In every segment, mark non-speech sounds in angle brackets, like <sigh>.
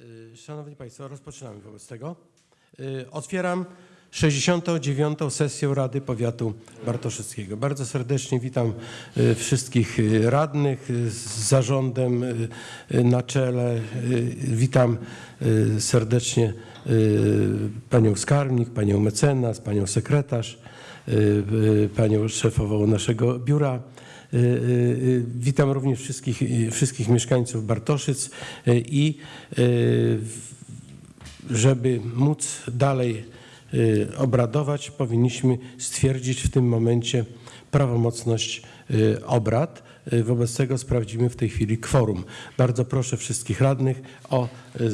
Y, Szanowni Państwo, rozpoczynamy wobec tego. Y, Otwieram 69. sesję Rady Powiatu Bartoszyckiego. Bardzo serdecznie witam y, wszystkich radnych z zarządem na czele. Witam serdecznie panią skarbnik, panią mecenas, panią sekretarz, panią szefową naszego biura. Y, y, y, Witam również wszystkich, y, wszystkich mieszkańców Bartoszyc y, i y, żeby móc dalej y, obradować, powinniśmy stwierdzić w tym momencie prawomocność y, obrad. Y, Wobec tego sprawdzimy w tej chwili kworum. Bardzo proszę wszystkich radnych o y,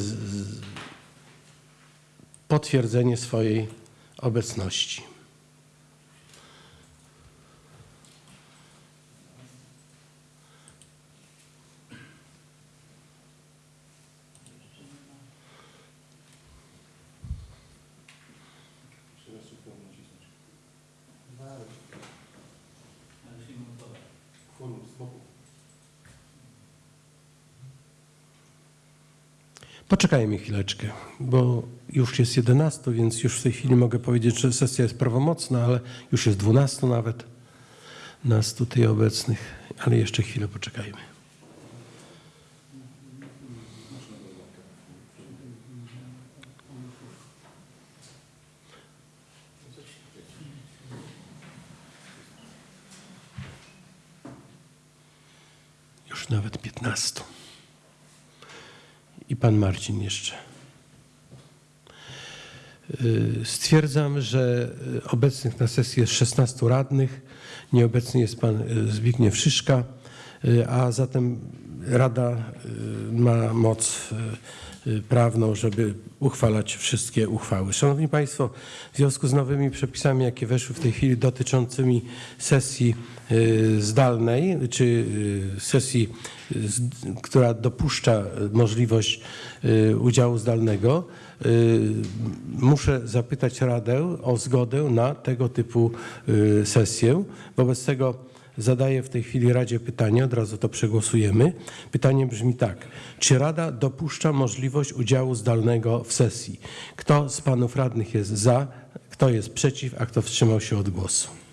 potwierdzenie swojej obecności. Poczekajmy chwileczkę, bo już jest 11, więc już w tej chwili mogę powiedzieć, że sesja jest prawomocna, ale już jest 12 nawet nas tutaj obecnych, ale jeszcze chwilę poczekajmy. Już nawet 15. I pan Marcin jeszcze. Y, Stwierdzam, że y, obecnych na sesji jest 16 radnych. Nieobecny jest pan y, Zbigniew Szyszka, a zatem Rada y, ma moc y, y, prawną, żeby uchwalać wszystkie uchwały. Szanowni Państwo, w związku z nowymi przepisami, jakie weszły w tej chwili dotyczącymi sesji y, zdalnej, czy y, sesji, y, która dopuszcza możliwość y, udziału zdalnego, y, muszę zapytać Radę o zgodę na tego typu y, sesję. Wobec tego zadaję w tej chwili Radzie pytanie, od razu to przegłosujemy. Pytanie brzmi tak. Czy Rada dopuszcza możliwość udziału zdalnego w sesji? Kto z panów radnych jest za, kto jest przeciw, a kto wstrzymał się od głosu?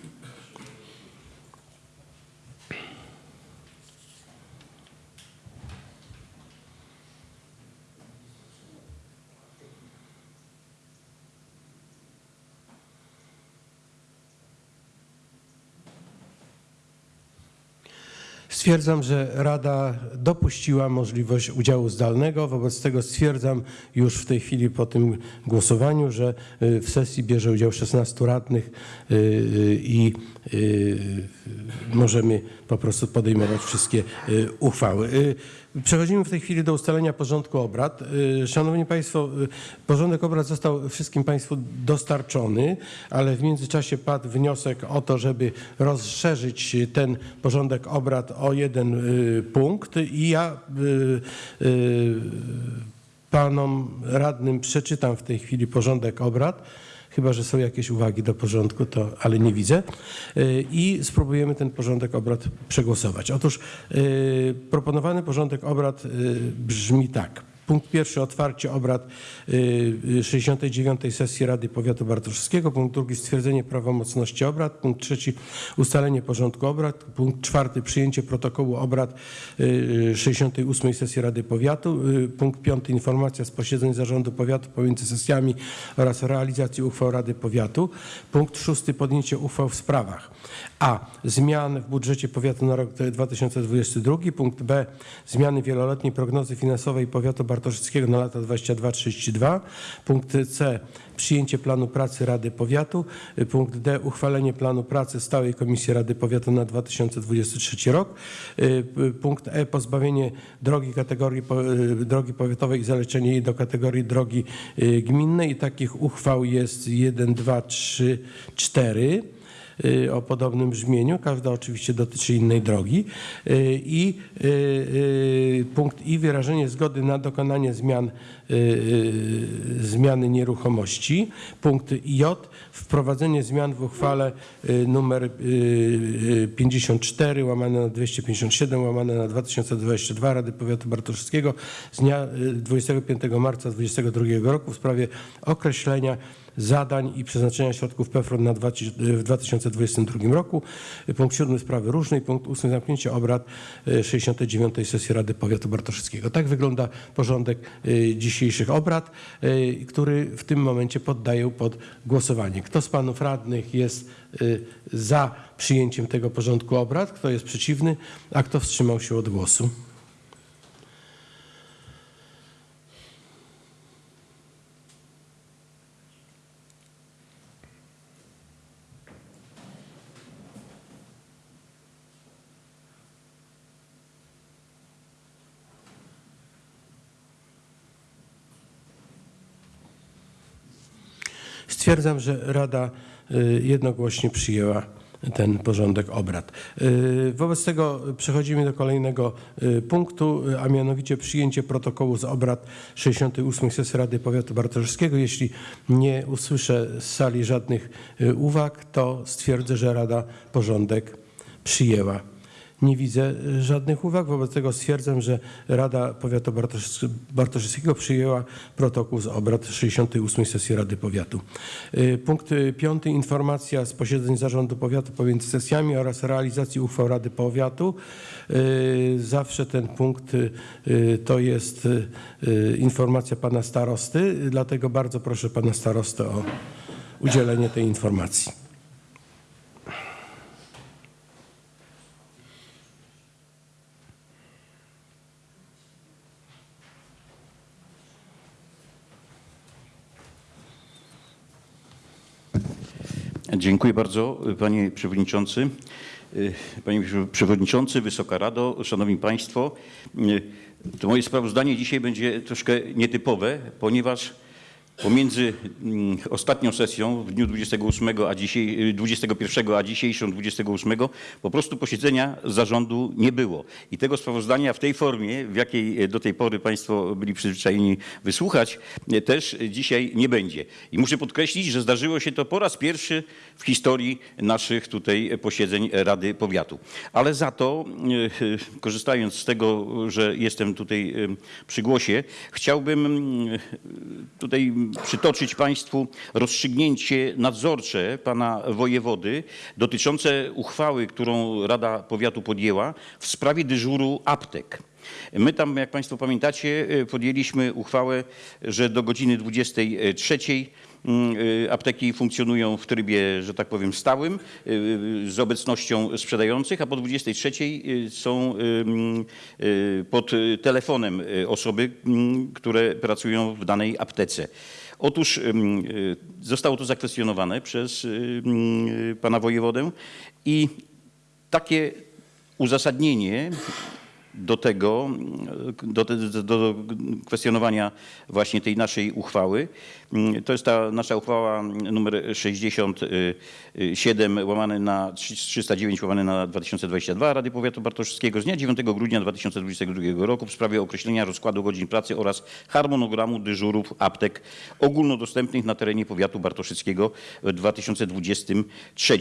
Stwierdzam, że Rada dopuściła możliwość udziału zdalnego. Wobec tego stwierdzam już w tej chwili po tym głosowaniu, że y, w sesji bierze udział 16 radnych y, y, i możemy po prostu podejmować wszystkie uchwały. Przechodzimy w tej chwili do ustalenia porządku obrad. Y, Szanowni Państwo, y, porządek obrad został wszystkim Państwu dostarczony, ale w międzyczasie padł wniosek o to, żeby rozszerzyć ten porządek obrad o jeden y, punkt i ja panom radnym przeczytam w tej chwili porządek obrad. Chyba, że są jakieś uwagi do porządku, to, ale nie widzę. Y, I spróbujemy ten porządek obrad przegłosować. Otóż y, proponowany porządek obrad y, brzmi tak. Punkt pierwszy otwarcie obrad y, 69. sesji Rady Powiatu Bartoszewskiego. Punkt drugi stwierdzenie prawomocności obrad. Punkt trzeci ustalenie porządku obrad. Punkt czwarty przyjęcie protokołu obrad y, 68. sesji Rady Powiatu. Y, Punkt piąty informacja z posiedzeń zarządu powiatu pomiędzy sesjami oraz realizacji uchwał Rady Powiatu. Punkt szósty podjęcie uchwał w sprawach a. Zmian w budżecie powiatu na rok 2022. Punkt B. Zmiany wieloletniej prognozy finansowej powiatu bartoszyckiego na lata 22-32. Punkt C. Przyjęcie planu pracy Rady Powiatu. Punkt D. Uchwalenie planu pracy Stałej Komisji Rady Powiatu na 2023 rok. Y, Punkt E. Pozbawienie drogi kategorii y, drogi powiatowej i zaleczenie jej do kategorii drogi y, gminnej. I takich uchwał jest 1, 2, 3, 4. y, o podobnym brzmieniu. Każda oczywiście dotyczy innej drogi. Y, I y, punkt I wyrażenie zgody na dokonanie zmian, zmiany nieruchomości. Punkt J wprowadzenie zmian w uchwale numer y, y, 54 łamane na 257 łamane na 2022 Rady Powiatu Bartoszewskiego z dnia y, 25 marca 2022 roku w sprawie określenia zadań i przeznaczenia środków PFRON na dwa- w 2022 roku. Punkt 7 sprawy różnej. Punkt 8 zamknięcie obrad y, 69 sesji Rady Powiatu Bartoszewskiego. Tak wygląda porządek y, dzisiejszych obrad, który w tym momencie poddaję pod głosowanie. Kto z panów radnych jest za przyjęciem tego porządku obrad? Kto jest przeciwny? A kto wstrzymał się od głosu? Stwierdzam, że Rada y, jednogłośnie przyjęła ten porządek obrad. Y, Wobec tego przechodzimy do kolejnego y, punktu, a mianowicie przyjęcie protokołu z obrad 68 sesji Rady Powiatu Bartoszewskiego. Jeśli nie usłyszę z sali żadnych uwag, to stwierdzę, że Rada porządek przyjęła. Nie widzę y, żadnych uwag, wobec tego stwierdzam, że Rada Powiatu Bartosz- Bartoszewskiego przyjęła protokół z obrad 68 sesji Rady Powiatu. Y, Punkt y, piąty. Informacja z posiedzeń Zarządu Powiatu pomiędzy sesjami oraz realizacji uchwał Rady Powiatu. Zawsze ten punkt to jest informacja pana starosty, dlatego bardzo proszę pana starostę o udzielenie tej informacji. Dziękuję bardzo, panie przewodniczący. Y, Panie przewodniczący, Wysoka Rado, szanowni państwo. y, To moje sprawozdanie dzisiaj będzie troszkę nietypowe, ponieważ pomiędzy mm, ostatnią sesją w dniu 28 a dzisiaj, y, 21 a dzisiejszą 28 po prostu posiedzenia zarządu nie było. I tego sprawozdania w tej formie, w jakiej do tej pory państwo byli przyzwyczajeni wysłuchać, y, też dzisiaj nie będzie. I muszę podkreślić, że zdarzyło się to po raz pierwszy w historii naszych tutaj posiedzeń Rady Powiatu. Ale za to, y, y, korzystając z tego, że jestem tutaj y, przy głosie, chciałbym y, tutaj przytoczyć Państwu rozstrzygnięcie nadzorcze pana wojewody dotyczące uchwały, którą Rada Powiatu podjęła w sprawie dyżuru aptek. My tam, jak Państwo pamiętacie, podjęliśmy uchwałę, że do godziny 23 mm, y, apteki funkcjonują w trybie, że tak powiem, stałym y, z obecnością sprzedających, a po 23 y, są y, mm, y, pod y, telefonem y, osoby, mm, które pracują w danej aptece. Otóż y, zostało to zakwestionowane przez y, mm, y, pana wojewodę i takie uzasadnienie do tego, do, do, do kwestionowania właśnie tej naszej uchwały. To jest ta nasza uchwała numer 67 łamane na 309 łamane na 2022 Rady Powiatu Bartoszewskiego z dnia 9 grudnia 2022 roku w sprawie określenia rozkładu godzin pracy oraz harmonogramu dyżurów aptek ogólnodostępnych na terenie powiatu bartoszewskiego w 2023.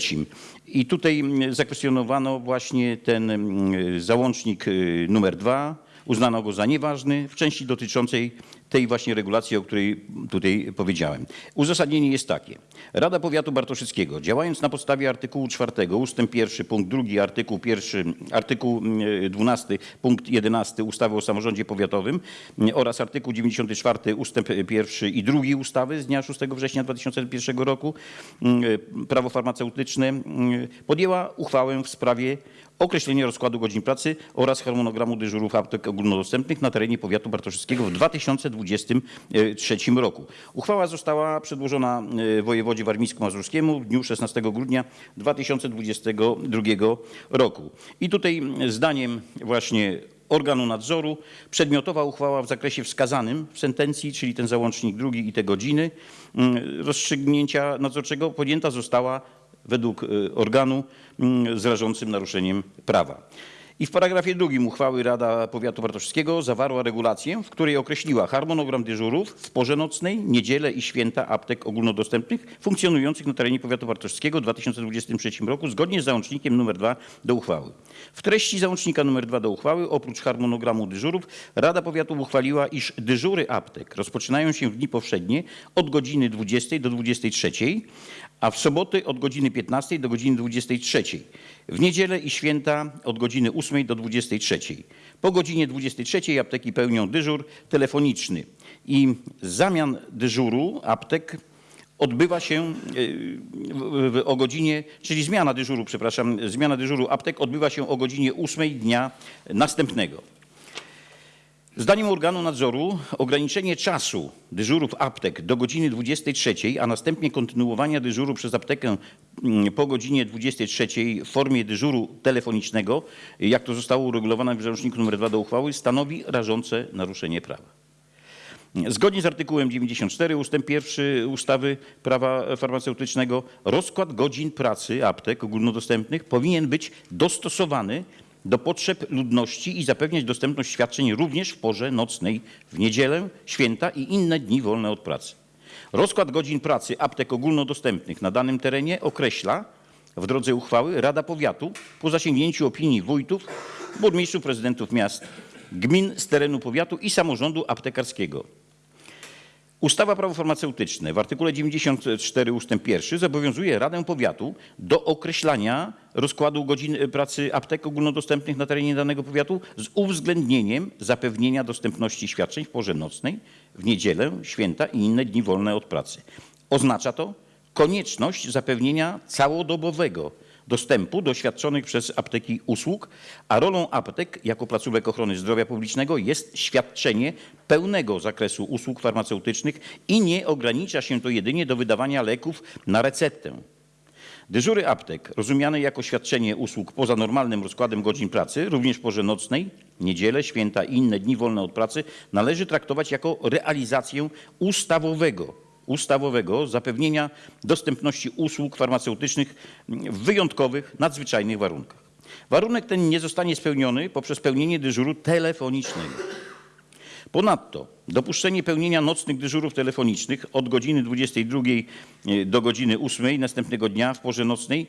I tutaj zakwestionowano właśnie ten mm, załącznik y, numer dwa. Uznano go za nieważny w części dotyczącej tej właśnie regulacji, o której tutaj powiedziałem. Uzasadnienie jest takie. Rada Powiatu Bartoszewskiego, działając na podstawie artykułu 4 ustęp 1 punkt 2, artykuł 1, artykuł y, 12 punkt 11 ustawy o samorządzie powiatowym oraz artykuł 94 ustęp 1 i 2 ustawy z dnia 6 września 2001 roku y, prawo farmaceutyczne y, podjęła uchwałę w sprawie określenia rozkładu godzin pracy oraz harmonogramu dyżurów aptek ogólnodostępnych na terenie powiatu bartoszewskiego w 2023 roku. Uchwała została przedłożona e, wojewodzie warmińsko-mazurskiemu w dniu 16 grudnia 2022 roku. I tutaj zdaniem właśnie organu nadzoru przedmiotowa uchwała w zakresie wskazanym w sentencji, czyli ten załącznik drugi i te godziny rozstrzygnięcia nadzorczego podjęta została według y, organu mm, z rażącym naruszeniem prawa. I w paragrafie drugim uchwały Rada Powiatu Bartoszewskiego zawarła regulację, w której określiła harmonogram dyżurów w porze nocnej, niedzielę i święta aptek ogólnodostępnych funkcjonujących na terenie Powiatu Bartoszewskiego w 2023 roku zgodnie z załącznikiem nr 2 do uchwały. W treści załącznika nr 2 do uchwały oprócz harmonogramu dyżurów Rada Powiatu uchwaliła, iż dyżury aptek rozpoczynają się w dni powszednie od godziny 20 do 23, a w soboty od godziny 15 do godziny 23. W niedzielę i święta od godziny 8 do 23. Po godzinie 23 apteki pełnią dyżur telefoniczny i zamian dyżuru aptek odbywa się w- o godzinie, czyli zmiana dyżuru, przepraszam, zmiana dyżuru aptek odbywa się o godzinie 8 dnia następnego. Zdaniem organu nadzoru ograniczenie czasu dyżurów aptek do godziny 23, a następnie kontynuowania dyżuru przez aptekę mm, po godzinie 23 w formie dyżuru telefonicznego, jak to zostało uregulowane w załączniku nr 2 do uchwały, stanowi rażące naruszenie prawa. Zgodnie z artykułem 94 ust. 1 ustawy prawa farmaceutycznego rozkład godzin pracy aptek ogólnodostępnych powinien być dostosowany do potrzeb ludności i zapewniać dostępność świadczeń również w porze nocnej, w niedzielę, święta i inne dni wolne od pracy. Rozkład godzin pracy aptek ogólnodostępnych na danym terenie określa w drodze uchwały Rada Powiatu po zasięgnięciu opinii wójtów, burmistrzów, prezydentów miast, gmin z terenu powiatu i samorządu aptekarskiego. Ustawa Prawo farmaceutyczne w artykule 94 ust. 1 zobowiązuje Radę Powiatu do określania rozkładu godzin pracy aptek ogólnodostępnych na terenie danego powiatu z uwzględnieniem zapewnienia dostępności świadczeń w porze nocnej, w niedzielę, święta i inne dni wolne od pracy. Oznacza to konieczność zapewnienia całodobowego dostępu do świadczonych przez apteki usług, a rolą aptek jako placówek ochrony zdrowia publicznego jest świadczenie pełnego zakresu usług farmaceutycznych i nie ogranicza się to jedynie do wydawania leków na receptę. Dyżury aptek, rozumiane jako świadczenie usług poza normalnym rozkładem godzin pracy, również w porze nocnej, niedzielę, święta i inne dni wolne od pracy, należy traktować jako realizację ustawowego, ustawowego zapewnienia dostępności usług farmaceutycznych w wyjątkowych, nadzwyczajnych warunkach. Warunek ten nie zostanie spełniony poprzez pełnienie dyżuru telefonicznego. Ponadto dopuszczenie pełnienia nocnych dyżurów telefonicznych od godziny 22 do godziny 8 następnego dnia w porze nocnej,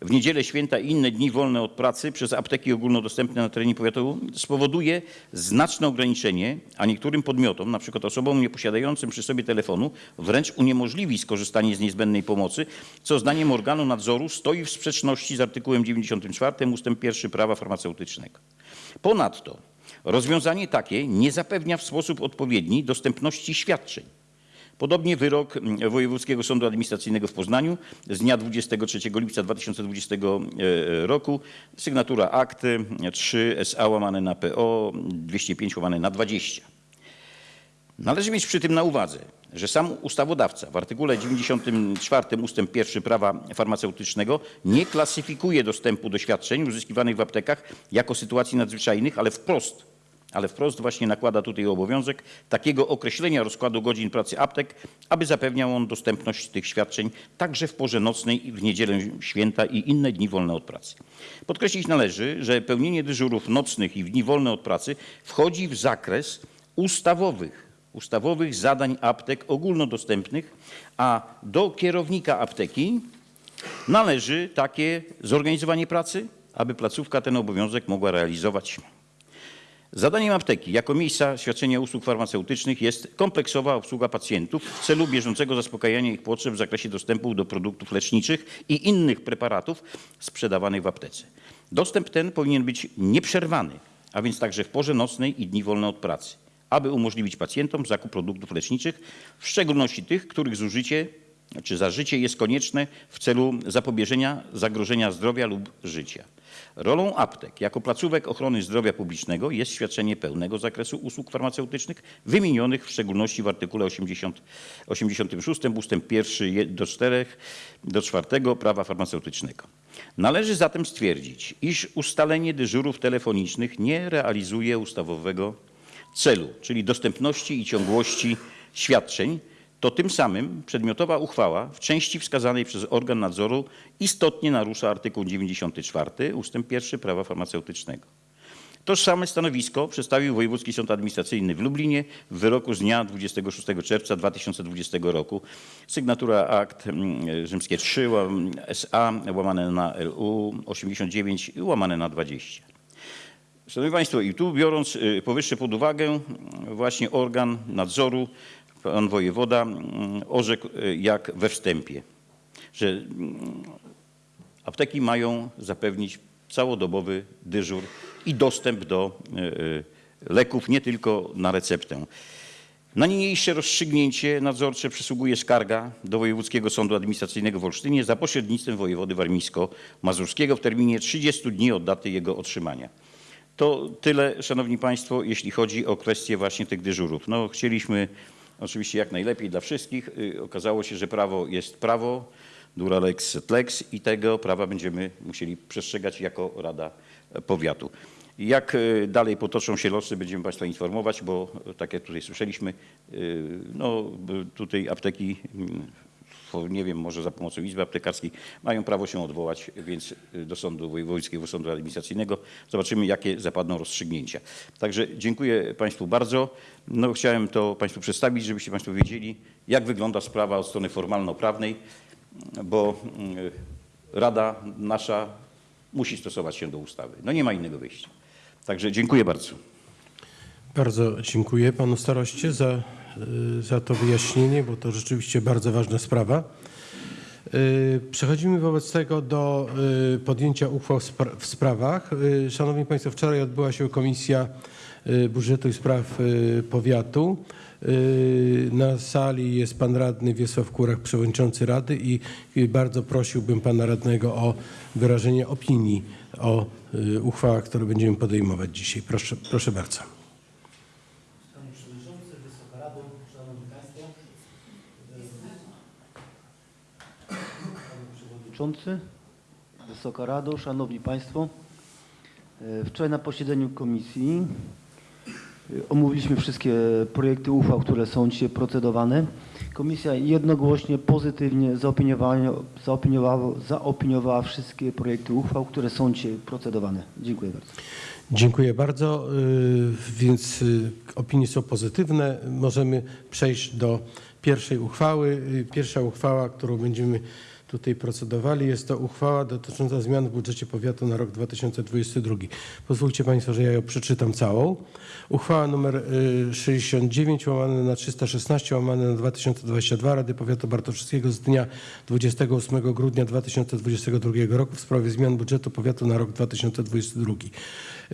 w niedzielę, święta i inne dni wolne od pracy przez apteki ogólnodostępne na terenie powiatu spowoduje znaczne ograniczenie, a niektórym podmiotom, przykład osobom nieposiadającym przy sobie telefonu, wręcz uniemożliwi skorzystanie z niezbędnej pomocy, co zdaniem organu nadzoru stoi w sprzeczności z artykułem 94 ust. 1 prawa farmaceutycznego. Ponadto rozwiązanie takie nie zapewnia w sposób odpowiedni dostępności świadczeń. Podobnie wyrok Wojewódzkiego Sądu Administracyjnego w Poznaniu z dnia 23 lipca 2020 e, roku, sygnatura akty 3 SA łamane na PO 205 łamane na 20. Należy mieć przy tym na uwadze, że sam ustawodawca w artykule 94 ust. 1 prawa farmaceutycznego nie klasyfikuje dostępu do świadczeń uzyskiwanych w aptekach jako sytuacji nadzwyczajnych, ale wprost, ale wprost właśnie nakłada tutaj obowiązek takiego określenia rozkładu godzin pracy aptek, aby zapewniał on dostępność tych świadczeń także w porze nocnej, i w niedzielę, święta i inne dni wolne od pracy. Podkreślić należy, że pełnienie dyżurów nocnych i w dni wolne od pracy wchodzi w zakres ustawowych ustawowych zadań aptek ogólnodostępnych, a do kierownika apteki należy takie zorganizowanie pracy, aby placówka ten obowiązek mogła realizować. Zadaniem apteki jako miejsca świadczenia usług farmaceutycznych jest kompleksowa obsługa pacjentów w celu bieżącego zaspokajania ich potrzeb w zakresie dostępu do produktów leczniczych i innych preparatów sprzedawanych w aptece. Dostęp ten powinien być nieprzerwany, a więc także w porze nocnej i dni wolne od pracy, aby umożliwić pacjentom zakup produktów leczniczych, w szczególności tych, których zużycie czy zażycie jest konieczne w celu zapobieżenia zagrożenia zdrowia lub życia. Rolą aptek jako placówek ochrony zdrowia publicznego jest świadczenie pełnego zakresu usług farmaceutycznych wymienionych w szczególności w artykule 80, 86 ust. 1 do 4 do 4 prawa farmaceutycznego. Należy zatem stwierdzić, iż ustalenie dyżurów telefonicznych nie realizuje ustawowego celu, czyli dostępności i ciągłości świadczeń, to tym samym przedmiotowa uchwała w części wskazanej przez organ nadzoru istotnie narusza artykuł 94 ustęp 1 prawa farmaceutycznego. Tożsame stanowisko przedstawił Wojewódzki Sąd Administracyjny w Lublinie w wyroku z dnia 26 czerwca 2020 roku. Sygnatura akt mm, rzymskie 3 łam- SA łamane na LU 89 łamane na 20. Szanowni Państwo, i tu biorąc y, powyższe pod uwagę, mm, właśnie organ nadzoru, pan wojewoda mm, orzekł y, jak we wstępie, że mm, apteki mają zapewnić całodobowy dyżur i dostęp do y, y, leków nie tylko na receptę. Na niniejsze rozstrzygnięcie nadzorcze przysługuje skarga do Wojewódzkiego Sądu Administracyjnego w Olsztynie za pośrednictwem wojewody warmińsko-mazurskiego w terminie 30 dni od daty jego otrzymania. To tyle, Szanowni Państwo, jeśli chodzi o kwestię właśnie tych dyżurów. No, chcieliśmy oczywiście jak najlepiej dla wszystkich. Y, Okazało się, że prawo jest prawo, dura lex sed lex i tego prawa będziemy musieli przestrzegać jako Rada Powiatu. Jak y, dalej potoczą się losy, będziemy Państwa informować, bo y, tak jak tutaj słyszeliśmy, no tutaj apteki, mm, nie wiem, może za pomocą Izby Aptekarskiej mają prawo się odwołać, więc y, do Sądu Wojewódzkiego Sądu Administracyjnego. Zobaczymy, jakie zapadną rozstrzygnięcia. Także dziękuję Państwu bardzo. No, chciałem to Państwu przedstawić, żebyście Państwo wiedzieli, jak wygląda sprawa od strony formalno-prawnej, bo y, Rada nasza musi stosować się do ustawy. No nie ma innego wyjścia. Także dziękuję bardzo. Bardzo dziękuję panu staroście za, za to wyjaśnienie, bo to rzeczywiście bardzo ważna sprawa. Y, Przechodzimy wobec tego do y, podjęcia uchwał w spra- w sprawach. Y, Szanowni Państwo, wczoraj odbyła się Komisja y, Budżetu i Spraw y, Powiatu. Y, Na sali jest pan radny Wiesław Kurak, przewodniczący Rady i bardzo prosiłbym pana radnego o wyrażenie opinii o y, uchwałach, które będziemy podejmować dzisiaj. Proszę, proszę bardzo. Panie Przewodniczący, Wysoka Rado, Szanowni Państwo. Panie Przewodniczący, Wysoka Rado, Szanowni Państwo. E, Wczoraj na posiedzeniu komisji e, omówiliśmy wszystkie projekty uchwał, które są dzisiaj procedowane. Komisja jednogłośnie, pozytywnie zaopiniowała, zaopiniowała, zaopiniowała wszystkie projekty uchwał, które są dzisiaj procedowane. Dziękuję bardzo. Dziękuję bardzo. Y, Więc opinie są pozytywne. Możemy przejść do pierwszej uchwały. Pierwsza uchwała, którą będziemy tutaj procedowali, jest to uchwała dotycząca zmian w budżecie powiatu na rok 2022. Pozwólcie Państwo, że ja ją przeczytam całą. Uchwała nr y, 69 łamane na 316 łamane na 2022 Rady Powiatu Bartoszewskiego z dnia 28 grudnia 2022 roku w sprawie zmian budżetu powiatu na rok 2022.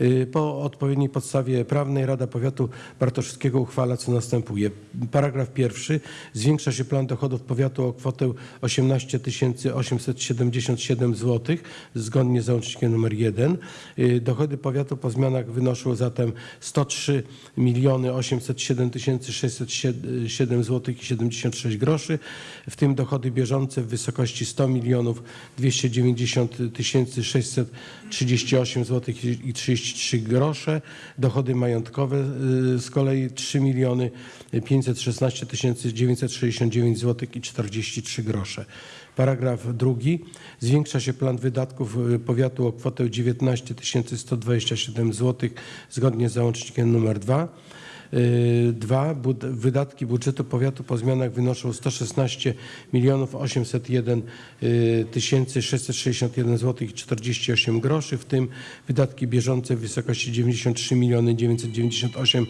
Y, Po odpowiedniej podstawie prawnej Rada Powiatu Bartoszewskiego uchwala co następuje. Paragraf pierwszy. Zwiększa się plan dochodów powiatu o kwotę 18 877 zł zgodnie z załącznikiem nr 1. Y, Dochody powiatu po zmianach wynoszą zatem 103 miliony 807 607 zł i 76 groszy, w tym dochody bieżące w wysokości 100 milionów 290 638 zł i 33 grosze, dochody majątkowe y, z kolei 3 miliony 516 969 zł i 43 grosze. Paragraf drugi. Zwiększa się plan wydatków y, powiatu o kwotę 19 127 zł zgodnie z załącznikiem nr 2. Y, dwa, bud wydatki budżetu powiatu po zmianach wynoszą 116 milionów 801 y, tysięcy 661 zł 48 groszy, w tym wydatki bieżące w wysokości 93 miliony 998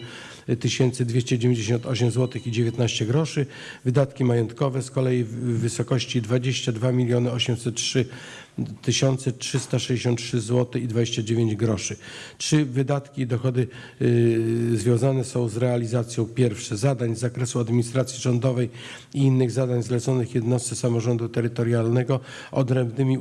y, tysięcy 298 zł i 19 groszy, wydatki majątkowe z kolei w wysokości 22 miliony 803 1363 zł i 29 groszy. Czy wydatki i dochody y, związane są z realizacją pierwsze zadań z zakresu administracji rządowej i innych zadań zleconych jednostce samorządu terytorialnego odrębnymi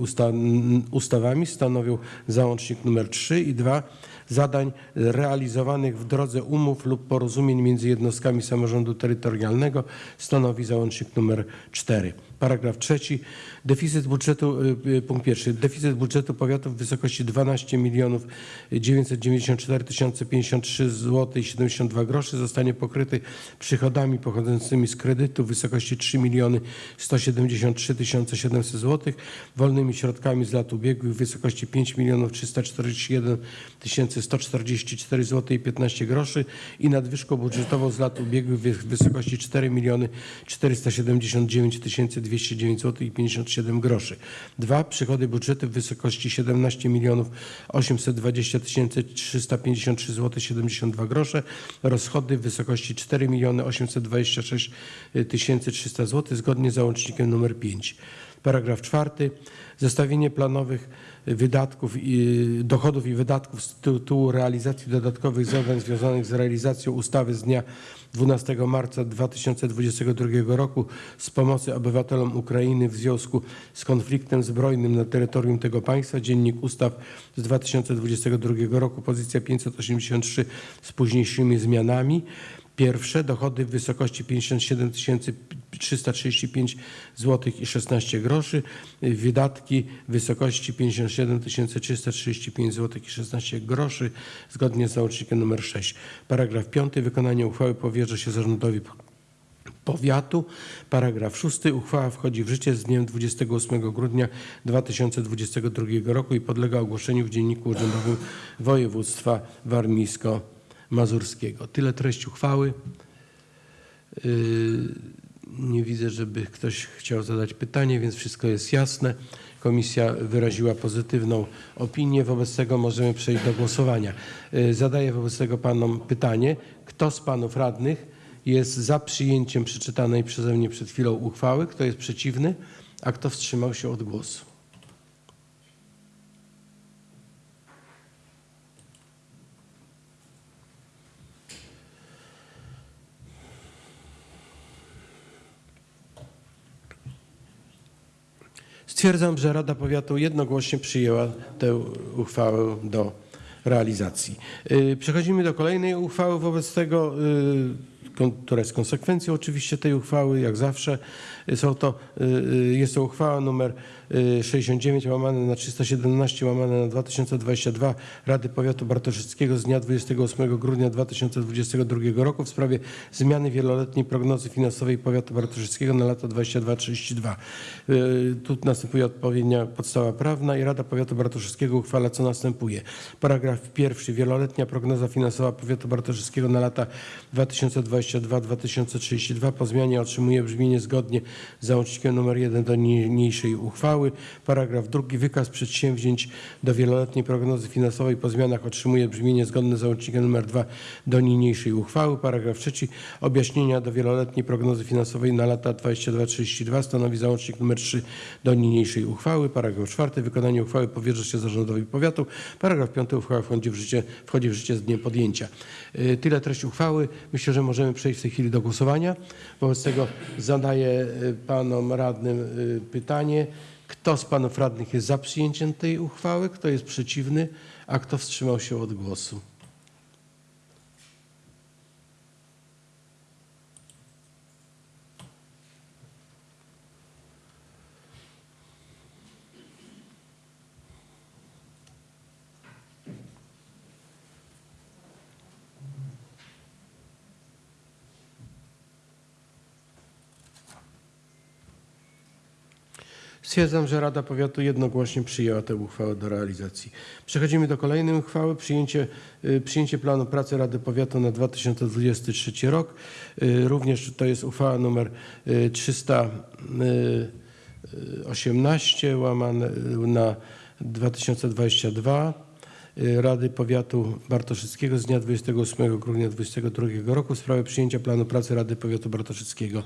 ustawami stanowią załącznik numer 3 i 2 zadań realizowanych w drodze umów lub porozumień między jednostkami samorządu terytorialnego stanowi załącznik numer 4. Paragraf trzeci. Deficyt budżetu, y, y, punkt pierwszy. Deficyt budżetu powiatu w wysokości 12 milionów 994 053 zł i 72 groszy zostanie pokryty przychodami pochodzącymi z kredytu w wysokości 3 miliony 173 700 zł, wolnymi środkami z lat ubiegłych w wysokości 5 milionów 341 144 zł i 15 groszy i nadwyżką budżetową z lat ubiegłych w wysokości 4 miliony 479 209 zł i 57 groszy. Dwa, przychody budżetu w wysokości 17 milionów 820 353 zł 72 grosze, rozchody w wysokości 4 miliony 826 300 zł zgodnie z załącznikiem numer 5. Paragraf czwarty. Zestawienie planowych wydatków i dochodów i wydatków z tytułu realizacji dodatkowych zadań związanych z realizacją ustawy z dnia 12 marca 2022 roku z pomocy obywatelom Ukrainy w związku z konfliktem zbrojnym na terytorium tego państwa. Dziennik Ustaw z 2022 roku, pozycja 583 z późniejszymi zmianami. Pierwsze dochody w wysokości 57 335 zł i 16 groszy, wydatki w wysokości 57 335 zł i 16 groszy zgodnie z załącznikiem nr 6. Paragraf 5. Wykonanie uchwały powierza się zarządowi powiatu. Paragraf 6. Uchwała wchodzi w życie z dniem 28 grudnia 2022 roku i podlega ogłoszeniu w Dzienniku Urzędowym Województwa Warmińsko-Mazurskiego. Tyle treść uchwały. Yy, Nie widzę, żeby ktoś chciał zadać pytanie, więc wszystko jest jasne. Komisja wyraziła pozytywną opinię, wobec tego możemy przejść do głosowania. Yy, Zadaję wobec tego panom pytanie, kto z panów radnych jest za przyjęciem przeczytanej przeze mnie przed chwilą uchwały, kto jest przeciwny, a kto wstrzymał się od głosu. Stwierdzam, że Rada Powiatu jednogłośnie przyjęła tę uchwałę do realizacji. Y, Przechodzimy do kolejnej uchwały wobec tego, y, która jest konsekwencją oczywiście tej uchwały, jak zawsze. Y, Są to, y, y, jest to uchwała numer y, 69 łamane na 317 łamane na 2022 Rady Powiatu Bartoszyckiego z dnia 28 grudnia 2022 roku w sprawie zmiany wieloletniej prognozy finansowej Powiatu Bartoszyckiego na lata 22-32. Y, Tu następuje odpowiednia podstawa prawna i Rada Powiatu Bartoszyckiego uchwala co następuje. Paragraf pierwszy. Wieloletnia prognoza finansowa Powiatu Bartoszyckiego na lata 2022-2032 po zmianie otrzymuje brzmienie zgodnie załącznikiem nr 1 do niniejszej uchwały. Paragraf drugi. Wykaz przedsięwzięć do wieloletniej prognozy finansowej po zmianach otrzymuje brzmienie zgodne z załącznikiem nr 2 do niniejszej uchwały. Paragraf trzeci. Objaśnienia do wieloletniej prognozy finansowej na lata 22-32 stanowi załącznik nr 3 do niniejszej uchwały. Paragraf czwarty. Wykonanie uchwały powierza się zarządowi powiatu. Paragraf piąty. Uchwała wchodzi w życie, wchodzi w życie z dniem podjęcia. Y, Tyle treść uchwały. Myślę, że możemy przejść w tej chwili do głosowania. Wobec tego zadaję panom radnym y, pytanie. Kto z panów radnych jest za przyjęciem tej uchwały? Kto jest przeciwny? A kto wstrzymał się od głosu? Stwierdzam, że Rada Powiatu jednogłośnie przyjęła tę uchwałę do realizacji. Przechodzimy do kolejnej uchwały. Przyjęcie, y, przyjęcie planu pracy Rady Powiatu na 2023 rok. Y, Również to jest uchwała numer y, 318 łamane na 2022. y, Rady Powiatu Bartoszyckiego z dnia 28 grudnia 2022 roku w sprawie przyjęcia planu pracy Rady Powiatu Bartoszyckiego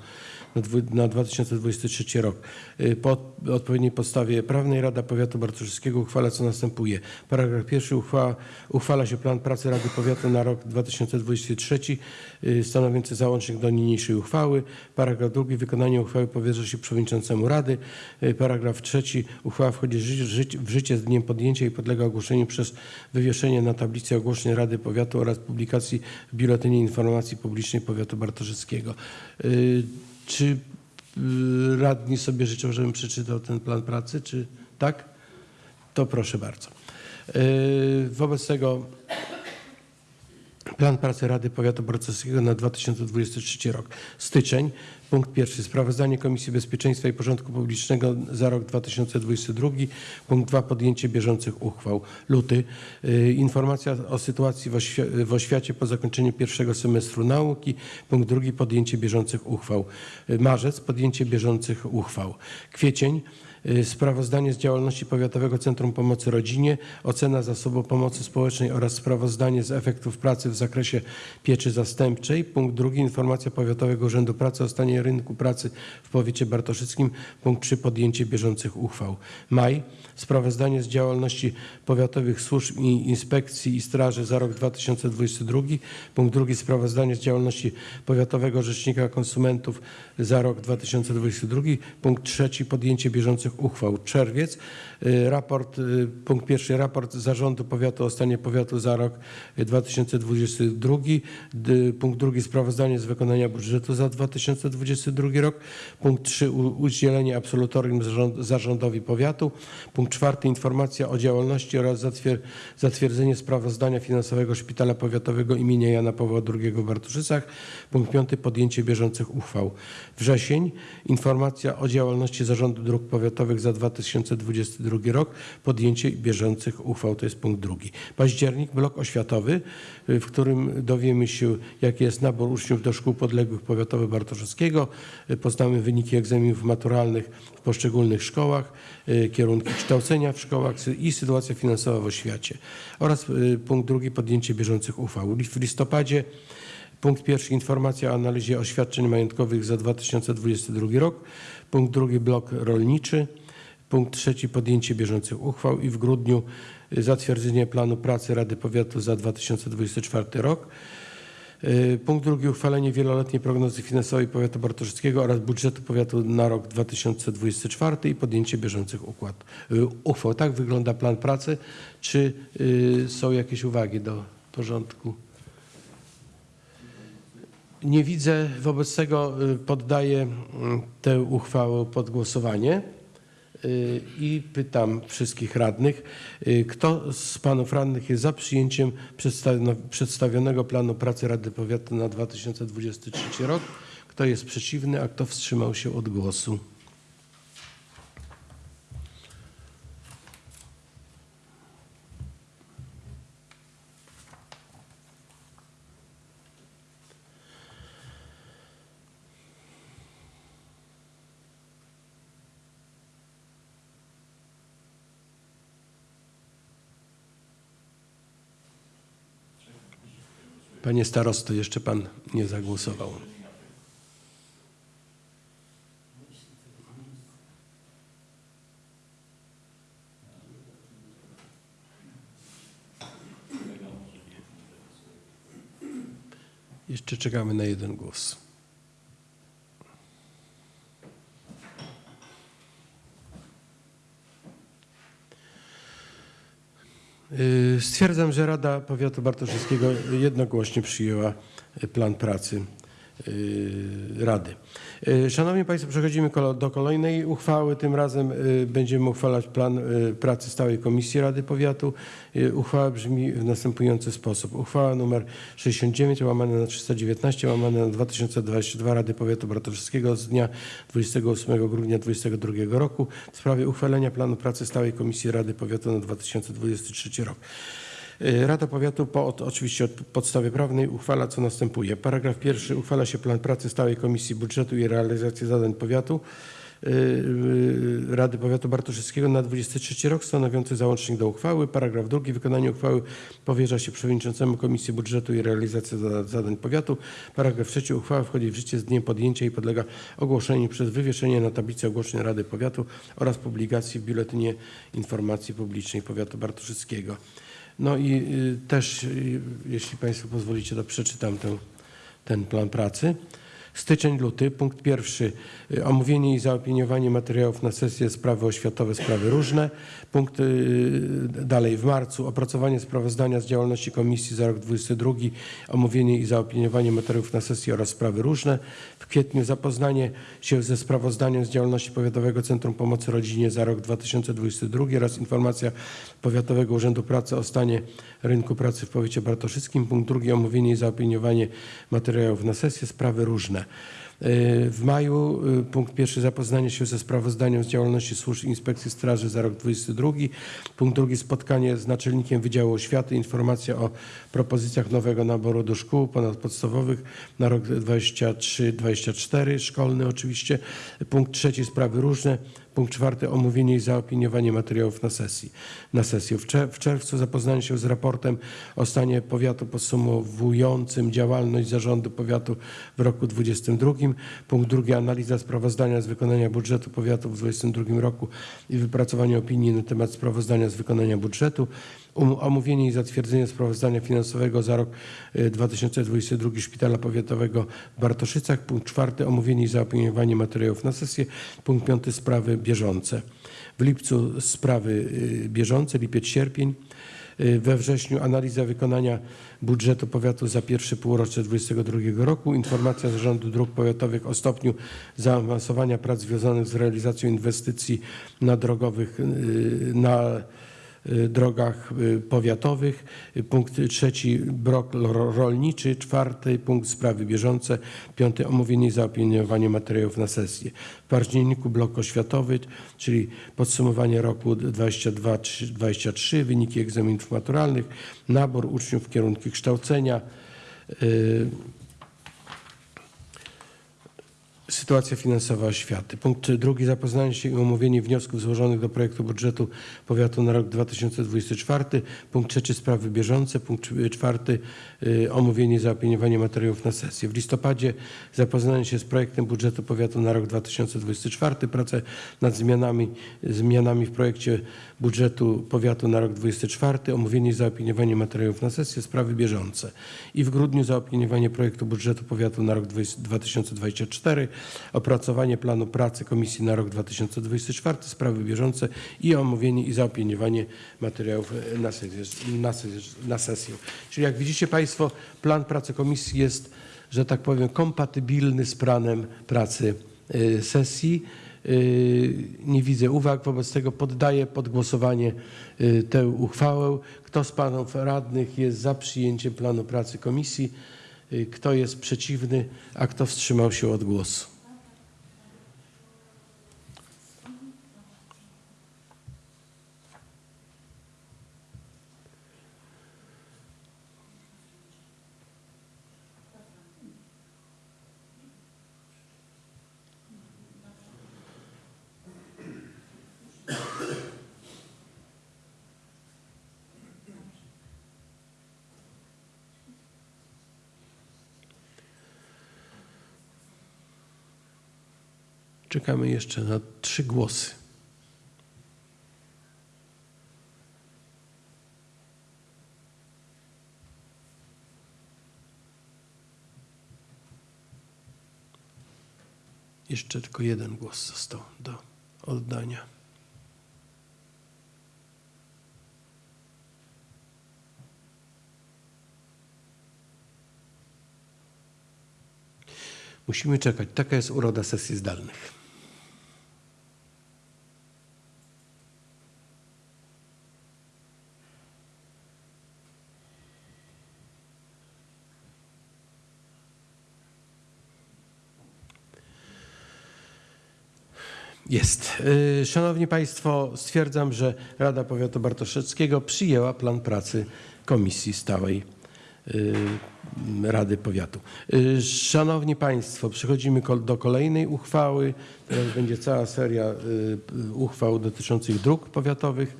na dwu- na 2023 rok. Y, Po odpowiedniej podstawie prawnej Rada Powiatu Bartoszyckiego uchwala co następuje. Paragraf pierwszy uchwała, uchwala się plan pracy Rady Powiatu na rok 2023 y, stanowiący załącznik do niniejszej uchwały. Paragraf drugi wykonanie uchwały powierza się przewodniczącemu Rady. Y, Paragraf trzeci uchwała wchodzi w życie z dniem podjęcia i podlega ogłoszeniu przez wywieszenie na tablicy ogłoszeń Rady Powiatu oraz publikacji w Biuletynie Informacji Publicznej Powiatu Bartoszewskiego. Czy y, radni sobie życzą, żebym przeczytał ten plan pracy, czy tak? To proszę bardzo. Y, Wobec tego Plan pracy Rady Powiatu Bartoszewskiego na 2023 rok. Styczeń. Punkt pierwszy. Sprawozdanie Komisji Bezpieczeństwa i Porządku Publicznego za rok 2022. Punkt dwa. Podjęcie bieżących uchwał. Luty. y, Informacja o sytuacji w, oświ- w oświacie po zakończeniu pierwszego semestru nauki. Punkt drugi. Podjęcie bieżących uchwał. Y, Marzec. Podjęcie bieżących uchwał. Kwiecień. Y, Sprawozdanie z działalności Powiatowego Centrum Pomocy Rodzinie, ocena zasobu pomocy społecznej oraz sprawozdanie z efektów pracy w zakresie pieczy zastępczej. Punkt drugi, informacja Powiatowego Urzędu Pracy o stanie rynku pracy w powiecie bartoszyckim. Punkt trzy, podjęcie bieżących uchwał. Maj, sprawozdanie z działalności powiatowych służb i inspekcji i straży za rok 2022. Punkt drugi, sprawozdanie z działalności Powiatowego Rzecznika Konsumentów za rok 2022. Punkt trzeci, podjęcie bieżących uchwał. Czerwiec, raport, y, punkt pierwszy, raport Zarządu Powiatu o stanie powiatu za rok y, 2022. D- Punkt drugi, sprawozdanie z wykonania budżetu za 2022 rok. Punkt trzy, udzielenie absolutorium zarząd- zarządowi powiatu. Punkt czwarty, informacja o działalności oraz zatwier- zatwierdzenie sprawozdania finansowego Szpitala Powiatowego imienia Jana Pawła II w Bartoszycach. Punkt piąty, podjęcie bieżących uchwał. Wrzesień, informacja o działalności Zarządu Dróg Powiatowych za 2022 rok, podjęcie bieżących uchwał, to jest punkt drugi. Październik, blok oświatowy, y, w którym dowiemy się, jaki jest nabór uczniów do szkół podległych powiatowych Bartoszewskiego. Y, Poznamy wyniki egzaminów maturalnych w poszczególnych szkołach, y, kierunki kształcenia w szkołach i sytuacja finansowa w oświacie. Oraz punkt drugi, podjęcie bieżących uchwał. W listopadzie Punkt pierwszy informacja o analizie oświadczeń majątkowych za 2022 rok. Punkt drugi blok rolniczy. Punkt trzeci podjęcie bieżących uchwał i w grudniu y, zatwierdzenie planu pracy Rady Powiatu za 2024 rok. Y, Punkt drugi uchwalenie wieloletniej prognozy finansowej powiatu bartoszewskiego oraz budżetu powiatu na rok 2024 i podjęcie bieżących układ, y, uchwał. Tak wygląda plan pracy. Czy są jakieś uwagi do porządku? Nie widzę, wobec tego poddaję tę uchwałę pod głosowanie i pytam wszystkich radnych, y, kto z panów radnych jest za przyjęciem przedstawionego planu pracy Rady Powiatu na 2023 rok, kto jest przeciwny, a kto wstrzymał się od głosu. Panie starosto, jeszcze pan nie zagłosował. Jeszcze czekamy na jeden głos. Stwierdzam, że Rada Powiatu Bartoszewskiego jednogłośnie przyjęła y, plan pracy. y, Rady. Y, Szanowni Państwo, przechodzimy do kolejnej uchwały. Tym razem y, będziemy uchwalać plan y, pracy Stałej Komisji Rady Powiatu. Y, Uchwała brzmi w następujący sposób. Uchwała nr 69 łamane na 319 łamane na 2022 Rady Powiatu Bartoszewskiego z dnia 28 grudnia 2022 roku w sprawie uchwalenia planu pracy Stałej Komisji Rady Powiatu na 2023 rok. Y, Rada Powiatu po od, oczywiście od podstawy prawnej uchwala co następuje. Paragraf pierwszy uchwala się plan pracy Stałej Komisji Budżetu i Realizacji Zadań Powiatu y, y, Rady Powiatu Bartoszewskiego na 23 rok stanowiący załącznik do uchwały. Paragraf drugi wykonanie uchwały powierza się przewodniczącemu Komisji Budżetu i Realizacji Zada- Zadań Powiatu. Paragraf trzeci uchwała wchodzi w życie z dniem podjęcia i podlega ogłoszeniu przez wywieszenie na tablicy ogłoszeń Rady Powiatu oraz publikacji w Biuletynie Informacji Publicznej Powiatu Bartoszewskiego. No i y, też, y, jeśli Państwo pozwolicie, to przeczytam ten, ten plan pracy. Styczeń-luty, punkt pierwszy, y, omówienie i zaopiniowanie materiałów na sesję sprawy oświatowe, sprawy różne. Punkt dalej, w marcu opracowanie sprawozdania z działalności komisji za rok 22, omówienie i zaopiniowanie materiałów na sesję oraz sprawy różne. Kwietniu zapoznanie się ze sprawozdaniem z działalności Powiatowego Centrum Pomocy Rodzinie za rok 2022 oraz informacja Powiatowego Urzędu Pracy o stanie rynku pracy w powiecie bartoszyckim. Punkt drugi, omówienie i zaopiniowanie materiałów na sesję, sprawy różne. Y, W maju y, punkt pierwszy zapoznanie się ze sprawozdaniem z działalności służb inspekcji straży za rok 2022. Punkt drugi spotkanie z naczelnikiem Wydziału Oświaty, informacja o propozycjach nowego naboru do szkół ponadpodstawowych na rok 23-24, szkolny oczywiście. Punkt trzeci sprawy różne. Punkt czwarty omówienie i zaopiniowanie materiałów na sesji. Na sesję. W, czer- w czerwcu zapoznanie się z raportem o stanie powiatu podsumowującym działalność zarządu powiatu w roku 2022. Punkt drugi analiza sprawozdania z wykonania budżetu powiatu w 2022 roku i wypracowanie opinii na temat sprawozdania z wykonania budżetu. Um- Omówienie i zatwierdzenie sprawozdania finansowego za rok y, 2022 Szpitala Powiatowego w Bartoszycach. Punkt czwarty omówienie i zaopiniowanie materiałów na sesję. Punkt piąty sprawy bieżące. W lipcu sprawy y, bieżące, lipiec-sierpień. Y, We wrześniu analiza wykonania budżetu powiatu za pierwsze półrocze 2022 roku, informacja Zarządu Dróg Powiatowych o stopniu zaawansowania prac związanych z realizacją inwestycji na drogowych, na drogach y, powiatowych. Y, Punkt trzeci brok ro- rolniczy, czwarty punkt sprawy bieżące, piąty omówienie i zaopiniowanie materiałów na sesję. W październiku blok oświatowy, czyli podsumowanie roku 22-23, wyniki egzaminów maturalnych, nabór uczniów w kierunki kształcenia, y, Sytuacja finansowa oświaty. Punkt drugi. Zapoznanie się i omówienie wniosków złożonych do projektu budżetu powiatu na rok 2024. Punkt trzeci. Sprawy bieżące. Punkt cz- czwarty. y, Omówienie i zaopiniowanie materiałów na sesję. W listopadzie zapoznanie się z projektem budżetu powiatu na rok 2024. Prace nad zmianami, zmianami w projekcie budżetu powiatu na rok 2024. Omówienie i zaopiniowanie materiałów na sesję. Sprawy bieżące. I w grudniu zaopiniowanie projektu budżetu powiatu na rok 20- 2024 opracowanie planu pracy komisji na rok 2024, sprawy bieżące i omówienie i zaopiniowanie materiałów na sesję, na sesję, na sesję. Czyli jak widzicie Państwo, plan pracy komisji jest, że tak powiem, kompatybilny z planem pracy e, sesji. E, Nie widzę uwag, wobec tego poddaję pod głosowanie e, tę uchwałę. Kto z panów radnych jest za przyjęciem planu pracy komisji? Y, Kto jest przeciwny, a kto wstrzymał się od głosu? Czekamy jeszcze na trzy głosy. Jeszcze tylko jeden głos został do oddania. Musimy czekać. Taka jest uroda sesji zdalnych. Jest. Y, Szanowni Państwo, stwierdzam, że Rada Powiatu Bartoszewskiego przyjęła plan pracy Komisji Stałej y, Rady Powiatu. Y, Szanowni Państwo, przechodzimy do kolejnej uchwały. Teraz będzie cała seria uchwał dotyczących dróg powiatowych.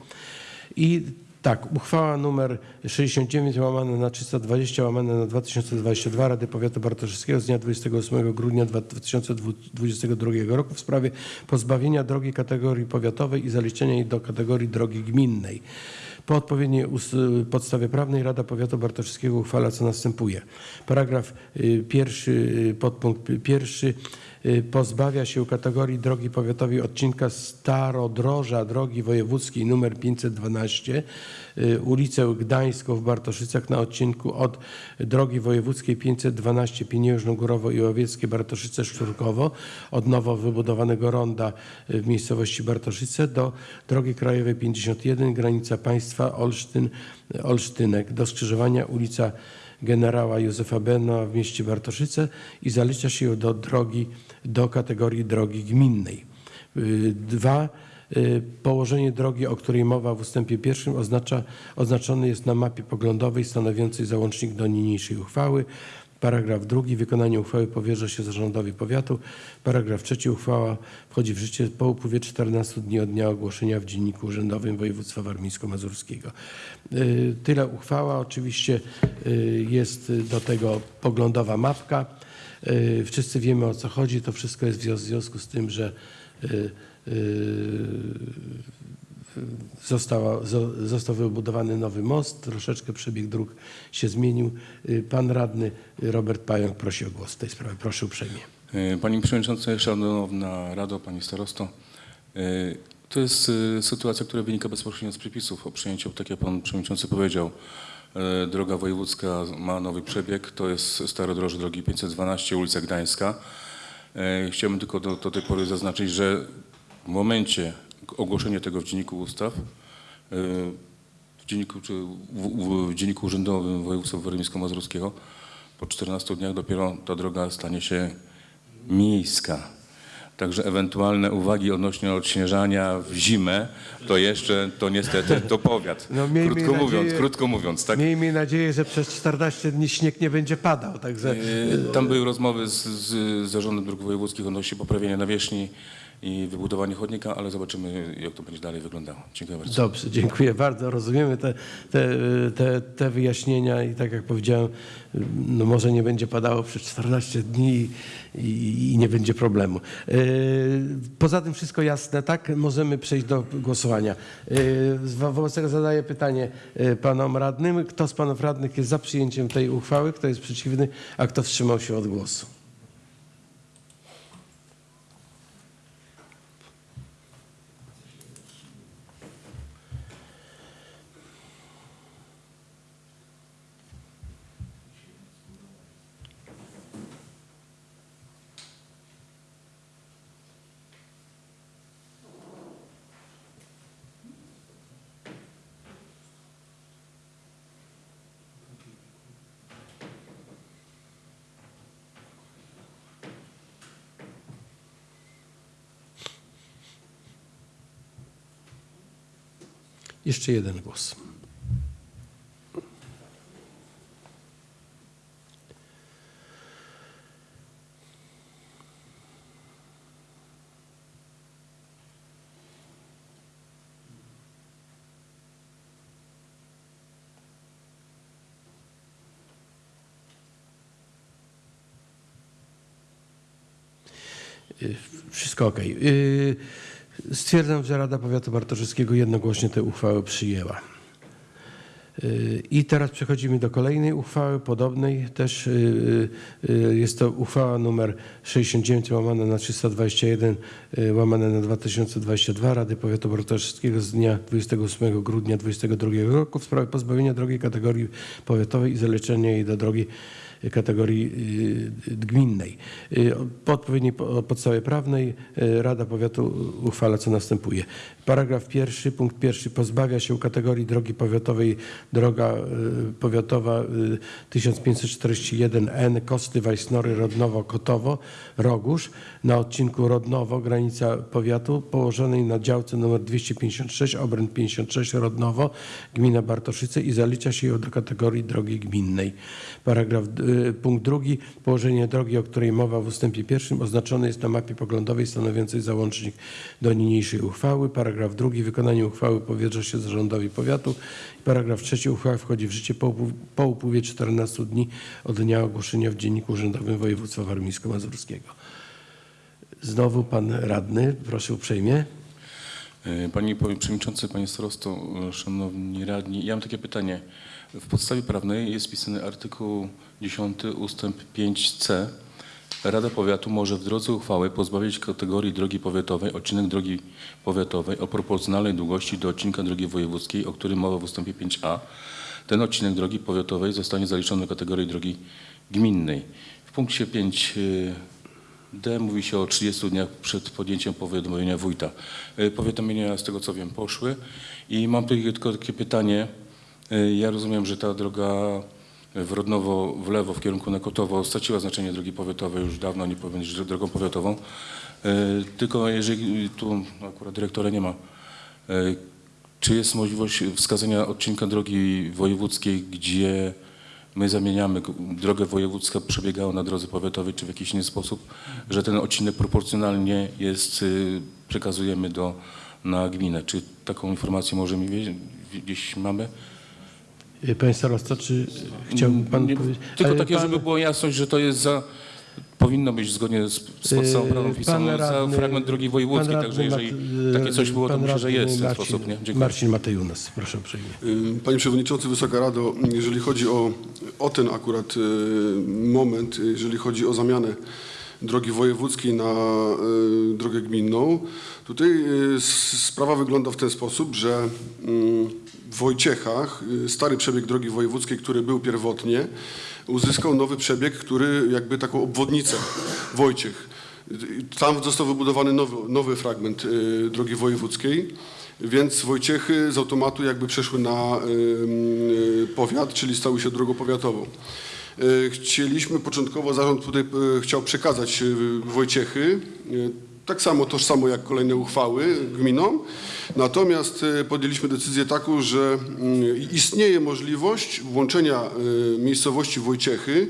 I tak, uchwała numer 69 łamane na 320 łamane na 2022 Rady Powiatu Bartoszewskiego z dnia 28 grudnia 2022 roku w sprawie pozbawienia drogi kategorii powiatowej i zaliczenia jej do kategorii drogi gminnej. Po odpowiedniej podstawie prawnej Rada Powiatu Bartoszewskiego uchwala co następuje. Paragraf y, pierwszy, y, podpunkt pierwszy y, pozbawia się kategorii drogi powiatowej odcinka Starodroża drogi wojewódzkiej nr 512 y, ulicę Gdańską w Bartoszycach na odcinku od drogi wojewódzkiej 512 Pieniężno Górowo i Łowieckie Bartoszyce Szczurkowo od nowo wybudowanego ronda y, w miejscowości Bartoszyce do drogi krajowej 51 granica państwa Olsztyn Olsztynek do skrzyżowania ulica generała Józefa Bena w mieście Bartoszyce i zalicza się ją do drogi do kategorii drogi gminnej. Y, Dwa, y, położenie drogi, o której mowa w ustępie pierwszym oznacza, oznaczony jest na mapie poglądowej stanowiącej załącznik do niniejszej uchwały. Paragraf drugi. Wykonanie uchwały powierza się zarządowi powiatu. Paragraf trzeci. Uchwała wchodzi w życie po upływie 14 dni od dnia ogłoszenia w Dzienniku Urzędowym Województwa Warmińsko-Mazurskiego. Y, Tyle uchwała. Oczywiście y, jest do tego poglądowa mapka. Y, Wszyscy wiemy o co chodzi. To wszystko jest w zwią- w związku z tym, że y, y, została, zo- został wybudowany nowy most, troszeczkę przebieg dróg się zmienił. Y, Pan radny Robert Pająk prosi o głos w tej sprawie. Proszę uprzejmie. E, Pani Przewodnicząca, Szanowna Rado, Pani Starosto. To jest sytuacja, która wynika bezpośrednio z przepisów o przyjęciu, tak jak Pan Przewodniczący powiedział. Droga wojewódzka ma nowy przebieg, to jest Starodroże drogi 512, ulica Gdańska. Chciałbym tylko do, do tej pory zaznaczyć, że w momencie ogłoszenia tego w Dzienniku Ustaw, e, w Dzienniku, czy w, w, Dzienniku Urzędowym Województwa Warmińsko-Mazurskiego, po 14 dniach dopiero ta droga stanie się miejska. Także ewentualne uwagi odnośnie odśnieżania w zimę, to jeszcze, to niestety, to powiat. No, krótko nadzieję- mówiąc, krótko mówiąc, tak. Miejmy nadzieję, że przez 14 dni śnieg nie będzie padał. Także E, Tam były rozmowy z, z Zarządem Dróg Wojewódzkich odnośnie poprawienia nawierzchni i wybudowania chodnika, ale zobaczymy, jak to będzie dalej wyglądało. Dziękuję bardzo. Dobrze, dziękuję bardzo. Rozumiemy te, te, te, te wyjaśnienia i tak jak powiedziałem, no może nie będzie padało przez 14 dni i, i nie będzie problemu. Yy, Poza tym wszystko jasne, tak? Możemy przejść do głosowania. Wo- Wobec tego zadaję pytanie yy, panom radnym. Kto z panów radnych jest za przyjęciem tej uchwały, kto jest przeciwny, a kto wstrzymał się od głosu? Jeszcze jeden głos. Y, Wszystko ok. Stwierdzam, że Rada Powiatu Bartoszewskiego jednogłośnie tę uchwałę przyjęła. Y, I teraz przechodzimy do kolejnej uchwały, podobnej też. y, y, Jest to uchwała numer 69 łamane na 321 y, łamane na 2022 Rady Powiatu Bartoszewskiego z dnia 28 grudnia 2022 roku w sprawie pozbawienia drogi kategorii powiatowej i zaleczenia jej do drogi kategorii y, gminnej. Y, Po odpowiedniej po- podstawie prawnej y, Rada Powiatu uchwala co następuje. Paragraf pierwszy, punkt pierwszy pozbawia się kategorii drogi powiatowej droga powiatowa y, 1541N Kosty Wajsnory Rodnowo Kotowo Rogóż na odcinku Rodnowo granica powiatu położonej na działce nr 256 obręb 56 Rodnowo gmina Bartoszyce i zalicza się ją do kategorii drogi gminnej. Paragraf punkt drugi położenie drogi, o której mowa w ustępie pierwszym oznaczone jest na mapie poglądowej stanowiącej załącznik do niniejszej uchwały. Paragraf drugi wykonanie uchwały powierza się zarządowi powiatu. Paragraf trzeci uchwała wchodzi w życie po, po upływie 14 dni od dnia ogłoszenia w Dzienniku Urzędowym Województwa Warmińsko-Mazurskiego. Znowu pan radny, proszę uprzejmie. E, Panie Przewodniczący, Panie Starosto, Szanowni Radni, ja mam takie pytanie. W podstawie prawnej jest wpisany artykuł 10 ustęp 5c. Rada Powiatu może w drodze uchwały pozbawić kategorii drogi powiatowej odcinek drogi powiatowej o proporcjonalnej długości do odcinka drogi wojewódzkiej, o którym mowa w ustępie 5a. Ten odcinek drogi powiatowej zostanie zaliczony do kategorii drogi gminnej. W punkcie 5 D mówi się o 30 dniach przed podjęciem powiadomienia wójta. E, Powiadomienia z tego co wiem poszły i mam tylko takie pytanie. E, Ja rozumiem, że ta droga w Rodnowo w lewo w kierunku na Kotowo straciła znaczenie drogi powiatowej już dawno, nie powinien być drogą powiatową. E, Tylko jeżeli tu akurat dyrektora nie ma, e, czy jest możliwość wskazania odcinka drogi wojewódzkiej, gdzie my zamieniamy drogę wojewódzka przebiegała na drodze powiatowej, czy w jakiś inny sposób, że ten odcinek proporcjonalnie jest, y, przekazujemy do, na gminę. Czy taką informację możemy gdzieś mamy? Y, Panie starosto, czy chciałby pan Nie, powiedzieć? Tylko takie, pan- żeby była jasność, że to jest za, powinno być zgodnie z, z podstawą Yy, prawną wpisane za fragment drogi wojewódzkiej, także jeżeli Mat- takie coś było, to myślę, że jest w ten Marcin, sposób. Nie? Dziękuję. Marcin Matejunas, proszę uprzejmie. Y, Panie Przewodniczący, Wysoka Rado, jeżeli chodzi o, o ten akurat y, moment, jeżeli chodzi o zamianę drogi wojewódzkiej na y, drogę gminną, tutaj y, sprawa wygląda w ten sposób, że mm, w Wojciechach y, stary przebieg drogi wojewódzkiej, który był pierwotnie, uzyskał nowy przebieg, który jakby taką obwodnicę Wojciech. Tam został wybudowany nowy, nowy fragment drogi wojewódzkiej, więc Wojciechy z automatu jakby przeszły na powiat, czyli stały się drogą powiatową. Y, Chcieliśmy początkowo, zarząd tutaj y, chciał przekazać y, Wojciechy, tak samo tożsamo jak kolejne uchwały gminom, natomiast podjęliśmy decyzję taką, że y, istnieje możliwość włączenia miejscowości Wojciechy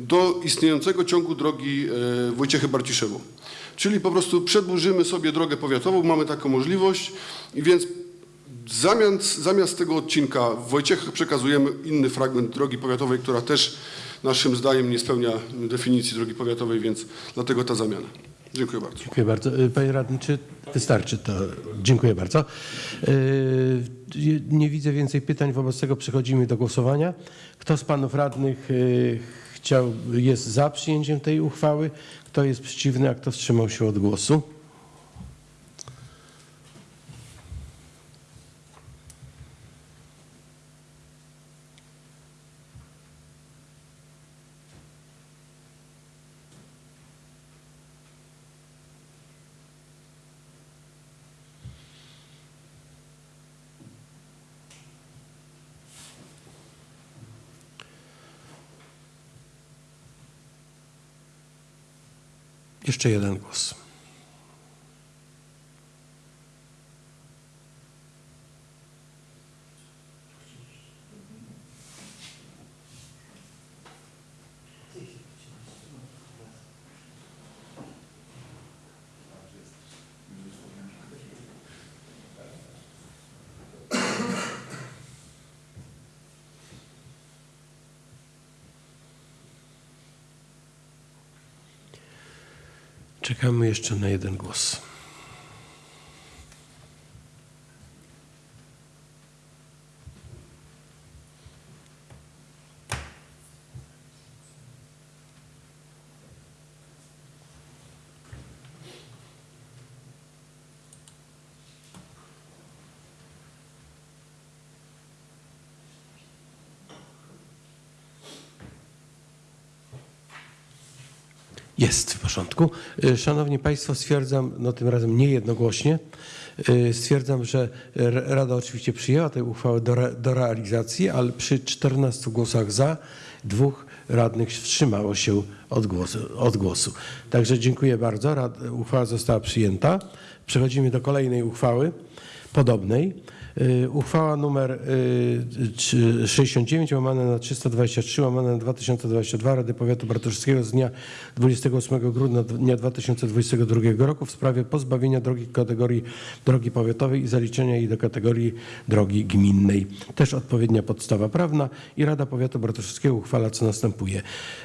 do istniejącego ciągu drogi e, Wojciechy-Barciszewo. Czyli po prostu przedłużymy sobie drogę powiatową, mamy taką możliwość więc zamiast, zamiast tego odcinka w Wojciechach przekazujemy inny fragment drogi powiatowej, która też naszym zdaniem nie spełnia definicji drogi powiatowej, więc dlatego ta zamiana. Dziękuję bardzo. Dziękuję bardzo. Y, Panie radny, czy wystarczy to? Dziękuję bardzo. Y, Nie widzę więcej pytań, wobec tego przechodzimy do głosowania. Kto z panów radnych y, chciał, jest za przyjęciem tej uchwały? Kto jest przeciwny, a kto wstrzymał się od głosu? Jeszcze jeden głos. Czekamy jeszcze na jeden głos. Jest w porządku. Y, Szanowni Państwo, stwierdzam, no tym razem nie jednogłośnie, y, stwierdzam, że Rada oczywiście przyjęła tę uchwałę do, re, do realizacji, ale przy 14 głosach za, dwóch radnych wstrzymało się od głosu. Od głosu. Także dziękuję bardzo. Rad, uchwała została przyjęta. Przechodzimy do kolejnej uchwały. Podobnej. Y, Uchwała numer y, trzy- 69 łamane na 323 łamane na 2022 Rady Powiatu Bartoszewskiego z dnia 28 grudnia dnia 2022 roku w sprawie pozbawienia drogi kategorii drogi powiatowej i zaliczenia jej do kategorii drogi gminnej. Też odpowiednia podstawa prawna i Rada Powiatu Bartoszewskiego uchwala co następuje.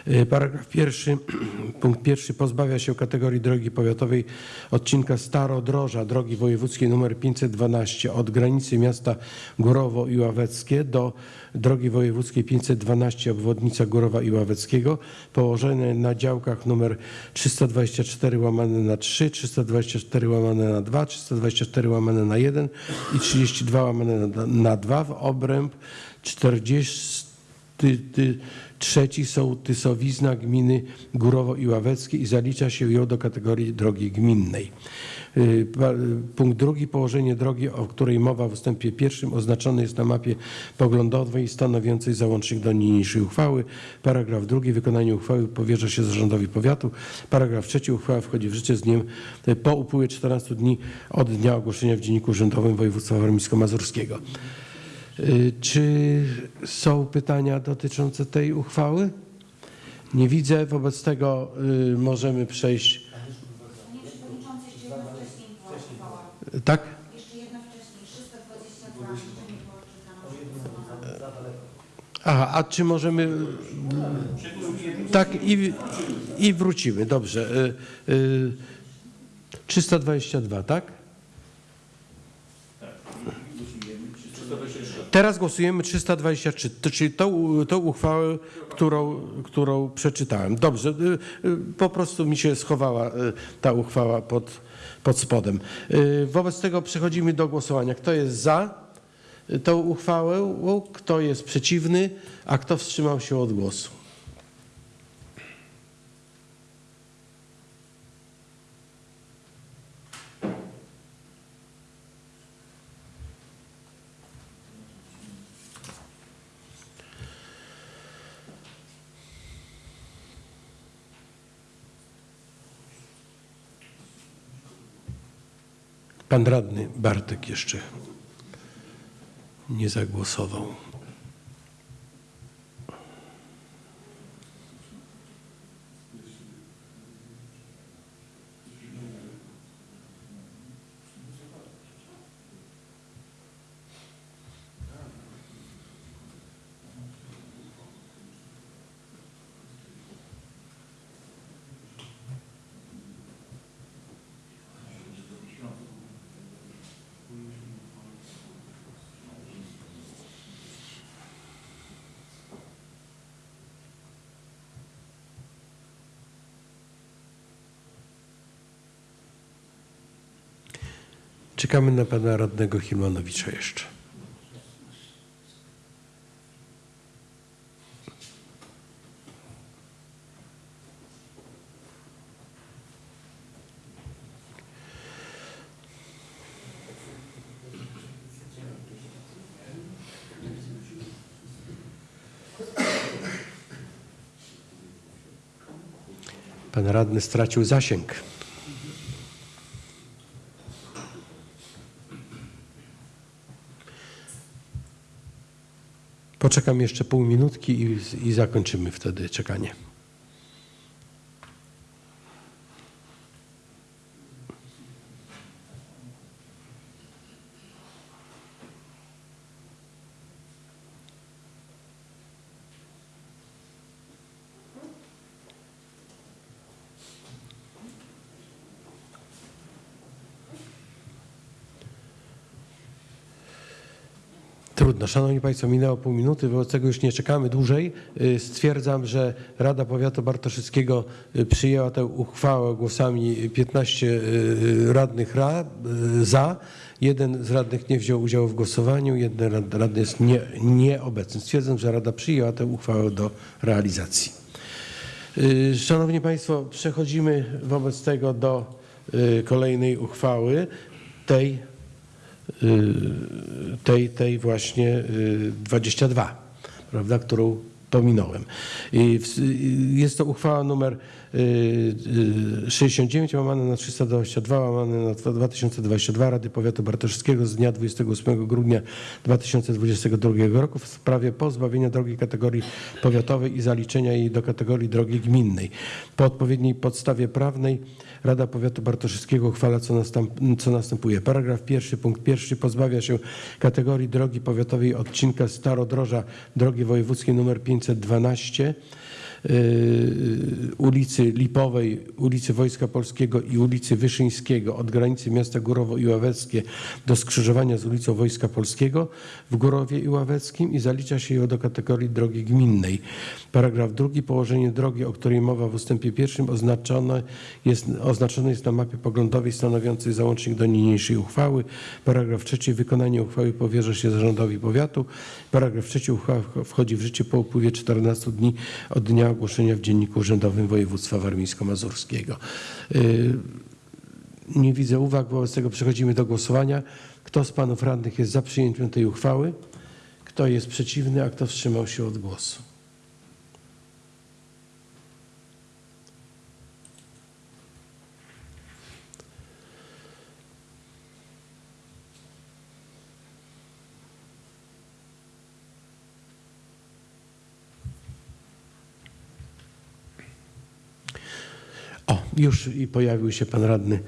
Y, Paragraf pierwszy, <clears throat> punkt pierwszy pozbawia się kategorii drogi powiatowej odcinka Starodroża drogi wojewódzkiej nr 512 od granicy miasta Górowo i Ławeckie do drogi wojewódzkiej 512 obwodnica Górowa i Ławeckiego położone na działkach numer 324 łamane na 3, 324 łamane na 2, 324 łamane na 1 i 32 łamane na, na 2 w obręb 40 ty, ty, trzeci gminy Górowo i Ławeckie i zalicza się ją do kategorii drogi gminnej. Y, Punkt drugi. Położenie drogi, o której mowa w ustępie pierwszym oznaczone jest na mapie poglądowej stanowiącej załącznik do niniejszej uchwały. Paragraf drugi. Wykonanie uchwały powierza się zarządowi powiatu. Paragraf trzeci. Uchwała wchodzi w życie z dniem y, po upływie 14 dni od dnia ogłoszenia w Dzienniku Urzędowym Województwa Warmińsko-Mazurskiego. Y, Czy są pytania dotyczące tej uchwały? Nie widzę, wobec tego możemy przejść. Panie Przewodniczący, jeszcze jedna wcześniej była uchwała. Tak? Jeszcze jedna wcześniej, 322, jeszcze nie było czytane. Aha, a czy możemy. Tak, i, i wrócimy. Dobrze. Y, y, 322, tak? Teraz głosujemy 323, to, czyli tą, tą uchwałę, którą, którą przeczytałem. Dobrze, y, po prostu mi się schowała ta uchwała pod, pod spodem. Y, Wobec tego przechodzimy do głosowania. Kto jest za tą uchwałę, kto jest przeciwny, a kto wstrzymał się od głosu? Pan radny Bartek jeszcze nie zagłosował. Czekamy na pana radnego Hilmanowicza jeszcze. Pan radny stracił zasięg. Poczekam jeszcze pół minutki i, i zakończymy wtedy czekanie. Trudno. Szanowni Państwo, minęło pół minuty, wobec tego już nie czekamy dłużej. Y, Stwierdzam, że Rada Powiatu Bartoszyckiego y, przyjęła tę uchwałę głosami 15 y, radnych ra, za. Jeden z radnych nie wziął udziału w głosowaniu, jeden rad- radny jest nie, nieobecny. Stwierdzam, że Rada przyjęła tę uchwałę do realizacji. Szanowni Państwo, przechodzimy wobec tego do kolejnej uchwały, tej, tej, tej właśnie y, 22, prawda, którą pominąłem. W- Jest to uchwała numer y, y, 69 łamane na 322 łamane na 2022 Rady Powiatu Bartoszewskiego z dnia 28 grudnia 2022 roku w sprawie pozbawienia drogi kategorii powiatowej i zaliczenia jej do kategorii drogi gminnej. Po odpowiedniej podstawie prawnej Rada Powiatu Bartoszewskiego uchwala, co, co następuje. Paragraf pierwszy, punkt pierwszy pozbawia się kategorii drogi powiatowej odcinka Starodroża drogi wojewódzkiej nr 512 yy, ulicy Lipowej, ulicy Wojska Polskiego i ulicy Wyszyńskiego od granicy miasta Górowo i Ławeckie do skrzyżowania z ulicą Wojska Polskiego w Górowie i Ławeckim i zalicza się ją do kategorii drogi gminnej. Paragraf drugi. Położenie drogi, o której mowa w ustępie pierwszym oznaczone jest, oznaczone jest na mapie poglądowej stanowiącej załącznik do niniejszej uchwały. Paragraf trzeci. Wykonanie uchwały powierza się zarządowi powiatu. Paragraf trzeci. Uchwała wchodzi w życie po upływie 14 dni od dnia ogłoszenia w Dzienniku Urzędowym Województwa Warmińsko-Mazurskiego. Yy, Nie widzę uwag, wobec tego przechodzimy do głosowania. Kto z panów radnych jest za przyjęciem tej uchwały? Kto jest przeciwny, a kto wstrzymał się od głosu? O, już i pojawił się pan radny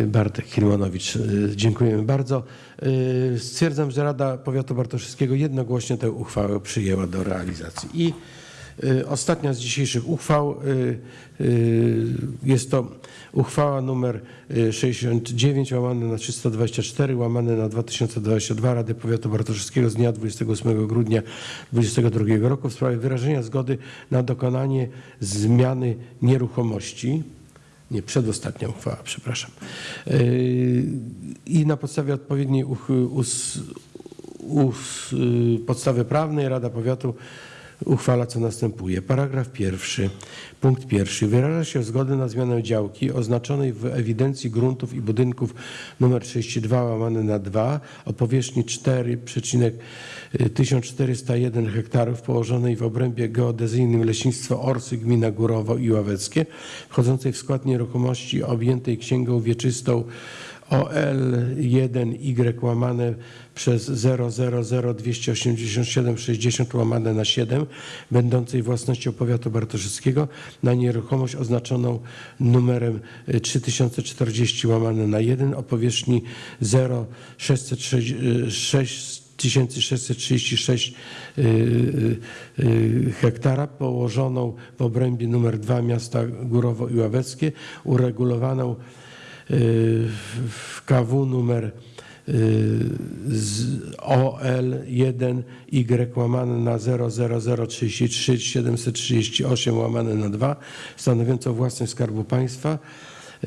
y, Bartek Hilmanowicz. Y, Dziękujemy bardzo. Y, Stwierdzam, że Rada Powiatu Bartoszewskiego jednogłośnie tę uchwałę przyjęła do realizacji. I ostatnia z dzisiejszych uchwał jest to uchwała numer y, 69 łamane na 324 łamane na 2022 Rady Powiatu Bartoszewskiego z dnia 28 grudnia 2022 roku w sprawie wyrażenia zgody na dokonanie zmiany nieruchomości nie, przedostatnia uchwała, przepraszam. Yy, I na podstawie odpowiedniej us, us, podstawy prawnej Rada Powiatu uchwala, co następuje. Paragraf pierwszy, punkt pierwszy. Wyraża się zgodę na zmianę działki oznaczonej w ewidencji gruntów i budynków nr 32 łamane na 2 o powierzchni 4,1401 hektarów położonej w obrębie geodezyjnym Leśnictwo Orsy, gmina Górowo i Ławeckie, wchodzącej w skład nieruchomości objętej księgą wieczystą OL1Y łamane przez 0002876 łamane na 7, będącej własnością powiatu bartoszewskiego na nieruchomość oznaczoną numerem y, 3040 łamane na 1 o powierzchni 0,636 1636 y, y, y, hektara położoną w obrębie numer 2 miasta Górowo i Ławeckie, uregulowaną w KW numer y, z OL1Y łamane na 00033 738 łamane na 2 stanowiącą własność Skarbu Państwa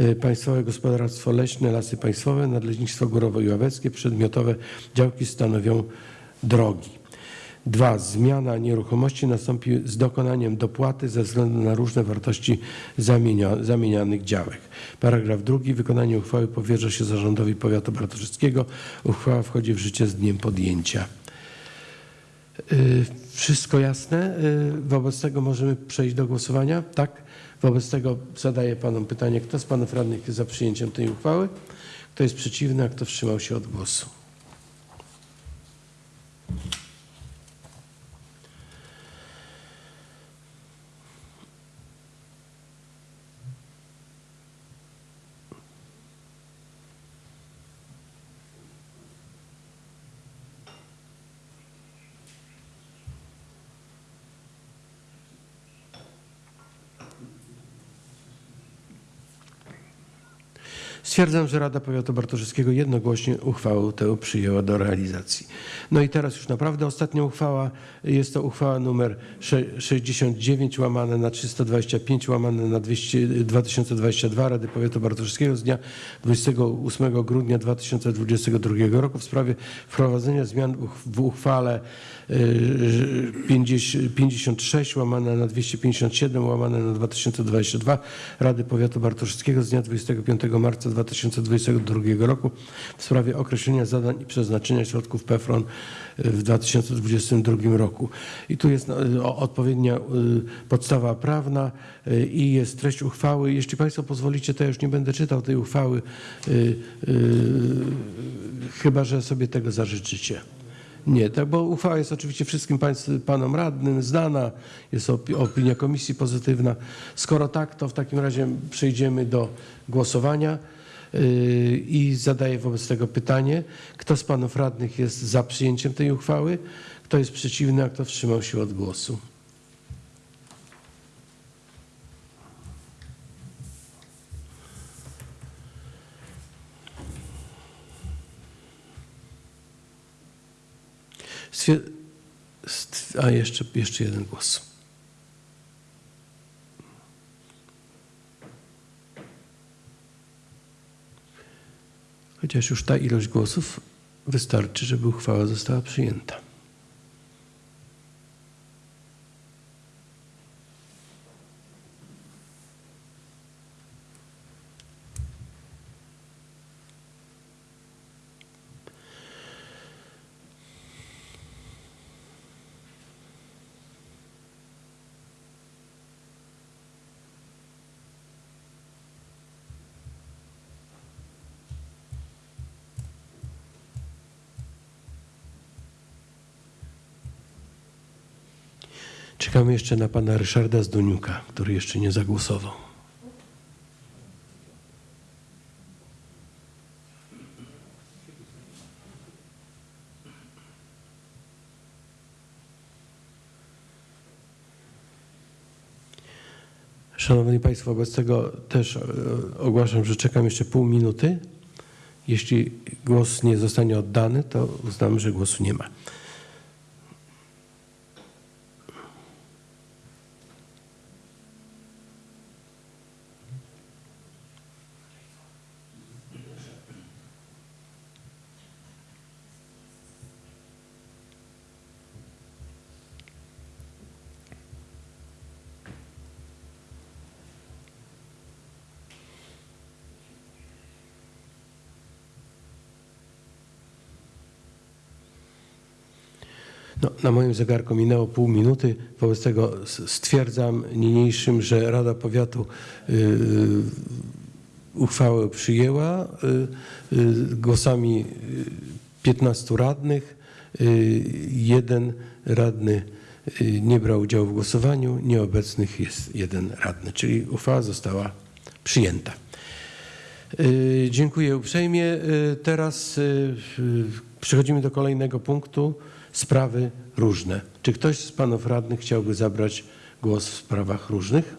y, Państwowe Gospodarstwo Leśne, Lasy Państwowe, Nadleśnictwo Górowo i przedmiotowe działki stanowią drogi. Dwa, zmiana nieruchomości nastąpi z dokonaniem dopłaty ze względu na różne wartości zamienia, zamienianych działek. Paragraf drugi. Wykonanie uchwały powierza się zarządowi powiatu bartoszewskiego. Uchwała wchodzi w życie z dniem podjęcia. Y, Wszystko jasne? Y, Wobec tego możemy przejść do głosowania? Tak? Wobec tego zadaję panom pytanie, kto z panów radnych jest za przyjęciem tej uchwały? Kto jest przeciwny, a kto wstrzymał się od głosu? Stwierdzam, że Rada Powiatu Bartoszewskiego jednogłośnie uchwałę tę przyjęła do realizacji. No i teraz już naprawdę ostatnia uchwała. Jest to uchwała numer sze- 69 łamane na 325 łamane na 200, 2022 Rady Powiatu Bartoszewskiego z dnia 28 grudnia 2022 roku w sprawie wprowadzenia zmian w uchwale y, 50 56 łamane na 257 łamane na 2022 Rady Powiatu Bartoszewskiego z dnia 25 marca 2022 roku w sprawie określenia zadań i przeznaczenia środków PFRON w 2022 roku. I tu jest no, o- odpowiednia y, podstawa prawna y, i jest treść uchwały. Jeśli Państwo pozwolicie, to ja już nie będę czytał tej uchwały, y, y, chyba że sobie tego zażyczycie. Nie, tak, bo uchwała jest oczywiście wszystkim państw, panom radnym znana, jest opi- opinia komisji pozytywna. Skoro tak, to w takim razie przejdziemy do głosowania i zadaję wobec tego pytanie, kto z panów radnych jest za przyjęciem tej uchwały, kto jest przeciwny, a kto wstrzymał się od głosu. A jeszcze, jeszcze jeden głos. Chociaż już ta ilość głosów wystarczy, żeby uchwała została przyjęta. Czekamy jeszcze na pana Ryszarda Zdoniuka, który jeszcze nie zagłosował. Szanowni Państwo, wobec tego też e, ogłaszam, że czekam jeszcze pół minuty. Jeśli głos nie zostanie oddany, to uznam, że głosu nie ma. Na moim zegarku minęło pół minuty, wobec tego stwierdzam niniejszym, że Rada Powiatu y, y, uchwałę przyjęła y, głosami y, 15 radnych. Jeden radny nie brał udziału w głosowaniu, nieobecnych jest jeden radny, czyli uchwała została przyjęta. Dziękuję uprzejmie. Teraz przechodzimy do kolejnego punktu. Sprawy różne. Czy ktoś z panów radnych chciałby zabrać głos w sprawach różnych?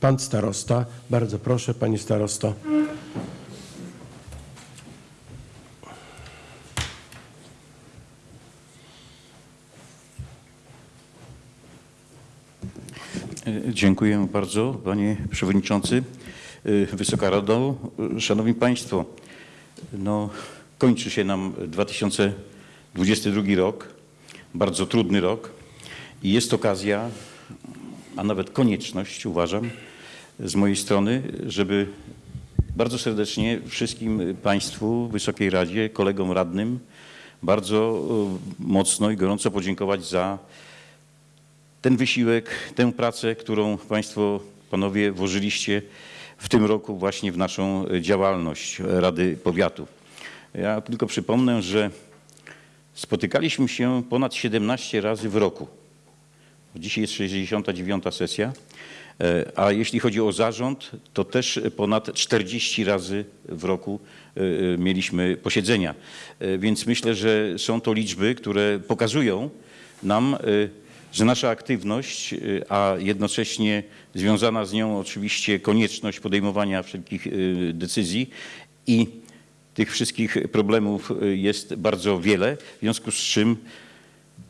Pan starosta, bardzo proszę, panie starosto. Dziękuję bardzo, panie przewodniczący. E, Wysoka Rado, szanowni państwo, no, kończy się nam 2022 rok, bardzo trudny rok i jest okazja, a nawet konieczność, uważam, z mojej strony, żeby bardzo serdecznie wszystkim Państwu, Wysokiej Radzie, kolegom radnym bardzo e, mocno i gorąco podziękować za ten wysiłek, tę pracę, którą Państwo, Panowie włożyliście w tym roku właśnie w naszą działalność Rady Powiatu. Ja tylko przypomnę, że spotykaliśmy się ponad 17 razy w roku. Dzisiaj jest 69. sesja, e, a jeśli chodzi o zarząd, to też ponad 40 razy w roku e, e, mieliśmy posiedzenia. Więc myślę, że są to liczby, które pokazują nam, że nasza aktywność, a jednocześnie związana z nią oczywiście konieczność podejmowania wszelkich decyzji i tych wszystkich problemów y, jest bardzo wiele, w związku z czym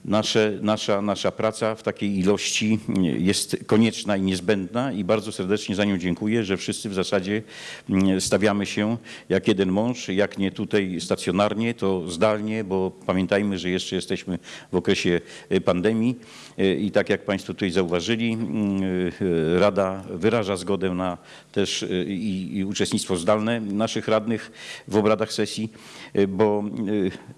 Nasze, nasza, nasza praca w takiej ilości jest konieczna i niezbędna i bardzo serdecznie za nią dziękuję, że wszyscy w zasadzie mm, stawiamy się jak jeden mąż, jak nie tutaj stacjonarnie, to zdalnie, bo pamiętajmy, że jeszcze jesteśmy w okresie y, pandemii y, i tak jak Państwo tutaj zauważyli, mm, y, Rada wyraża zgodę na też i, i uczestnictwo zdalne naszych radnych w obradach sesji, bo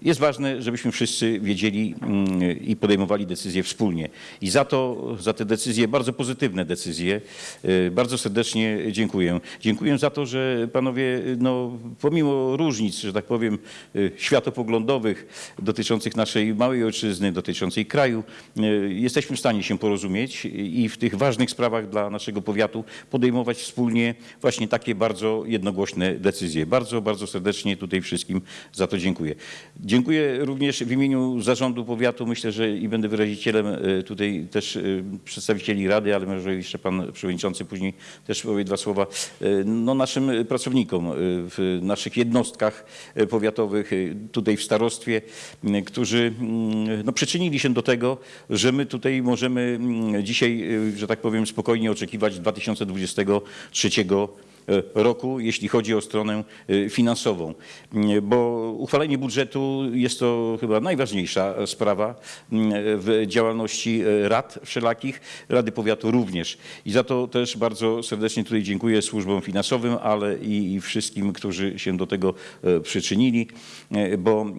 jest ważne, żebyśmy wszyscy wiedzieli mm, i podejmowali decyzje wspólnie. I za to, za te decyzje, bardzo pozytywne decyzje, y, bardzo serdecznie dziękuję. Dziękuję za to, że panowie, y, no, pomimo różnic, że tak powiem, y, światopoglądowych dotyczących naszej małej ojczyzny, dotyczącej kraju, jesteśmy w stanie się porozumieć i w tych ważnych sprawach dla naszego powiatu podejmować wspólnie właśnie takie bardzo jednogłośne decyzje. Bardzo, bardzo serdecznie tutaj wszystkim za to dziękuję. Dziękuję również w imieniu zarządu powiatu. Myślę, że i będę wyrazicielem e, tutaj też e, przedstawicieli Rady, ale może jeszcze pan przewodniczący później też powie dwa słowa. E, No naszym pracownikom w naszych jednostkach powiatowych, tutaj w starostwie, którzy no, przyczynili się do tego, że my tutaj możemy dzisiaj, że tak powiem, spokojnie oczekiwać 2023 e, roku, jeśli chodzi o stronę e, finansową. Mm, Bo uchwalenie budżetu jest to chyba najważniejsza sprawa w działalności e, rad wszelakich, Rady Powiatu również. I za to też bardzo serdecznie tutaj dziękuję służbom finansowym, ale i wszystkim, którzy się do tego e, przyczynili, e, bo e,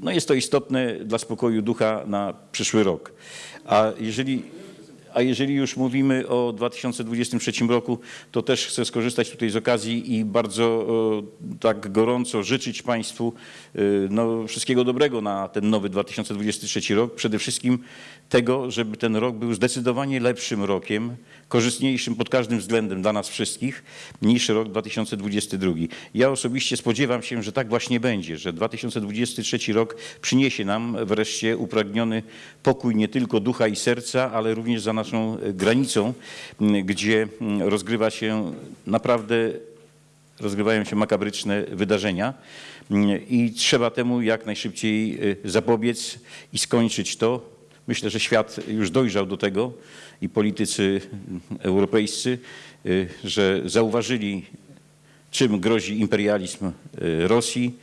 no jest to istotne dla spokoju ducha na przyszły rok. A jeżeli a jeżeli już mówimy o 2023 roku, to też chcę skorzystać tutaj z okazji i bardzo e, tak gorąco życzyć Państwu e, no, wszystkiego dobrego na ten nowy 2023 rok. Przede wszystkim tego, żeby ten rok był zdecydowanie lepszym rokiem, korzystniejszym pod każdym względem dla nas wszystkich niż rok 2022. Ja osobiście spodziewam się, że tak właśnie będzie, że 2023 rok przyniesie nam wreszcie upragniony pokój nie tylko ducha i serca, ale również za naszą granicą, gdzie rozgrywa się naprawdę rozgrywają się makabryczne wydarzenia i trzeba temu jak najszybciej y, zapobiec i skończyć to. Myślę, że świat już dojrzał do tego i politycy europejscy, y, że zauważyli, czym grozi imperializm y, Rosji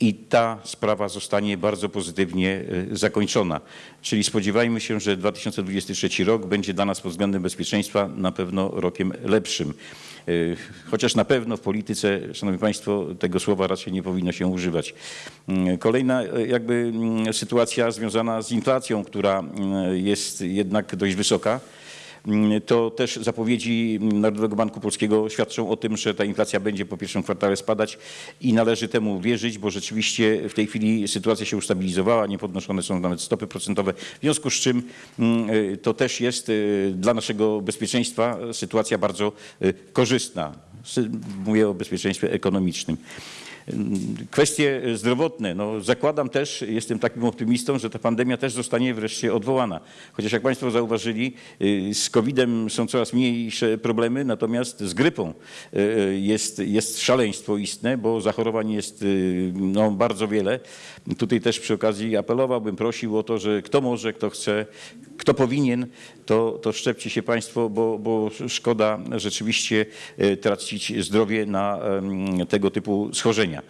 i ta sprawa zostanie bardzo pozytywnie e, zakończona. Czyli spodziewajmy się, że 2023 rok będzie dla nas pod względem bezpieczeństwa na pewno rokiem lepszym. E, Chociaż na pewno w polityce, Szanowni Państwo, tego słowa raczej nie powinno się używać. Mm, Kolejna e, jakby mm, sytuacja związana z inflacją, która mm, jest jednak dość wysoka. Mm, To też zapowiedzi Narodowego Banku Polskiego świadczą o tym, że ta inflacja będzie po pierwszym kwartale spadać i należy temu wierzyć, bo rzeczywiście w tej chwili sytuacja się ustabilizowała, nie podnoszone są nawet stopy procentowe, w związku z czym mm, y, to też jest y, dla naszego bezpieczeństwa sytuacja bardzo y, korzystna. Mówię o bezpieczeństwie ekonomicznym. Kwestie zdrowotne. No, zakładam też, jestem takim optymistą, że ta pandemia też zostanie wreszcie odwołana. Chociaż jak Państwo zauważyli, y, z COVID-em są coraz mniejsze problemy, natomiast z grypą y, jest, jest szaleństwo istne, bo zachorowań jest no, bardzo wiele. Tutaj też przy okazji apelowałbym, prosił o to, że kto może, kto chce, kto powinien, to, to szczepcie się Państwo, bo, bo szkoda rzeczywiście e, tracić zdrowie na tego typu schorzenia.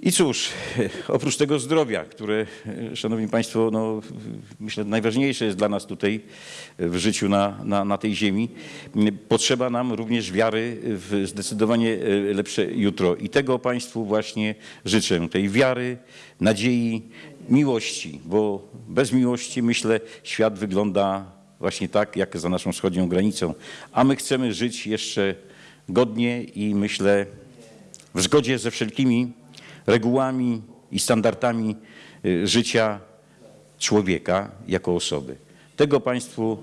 I cóż, <laughs> oprócz tego zdrowia, które, Szanowni Państwo, no, myślę najważniejsze jest dla nas tutaj w życiu na, na, na tej ziemi, potrzeba nam również wiary w zdecydowanie e, lepsze jutro. I tego Państwu właśnie życzę, tej wiary, nadziei, miłości, bo bez miłości, myślę, świat wygląda właśnie tak, jak za naszą wschodnią granicą. A my chcemy żyć jeszcze godnie i myślę w zgodzie ze wszelkimi regułami i standardami y, życia człowieka jako osoby. Tego Państwu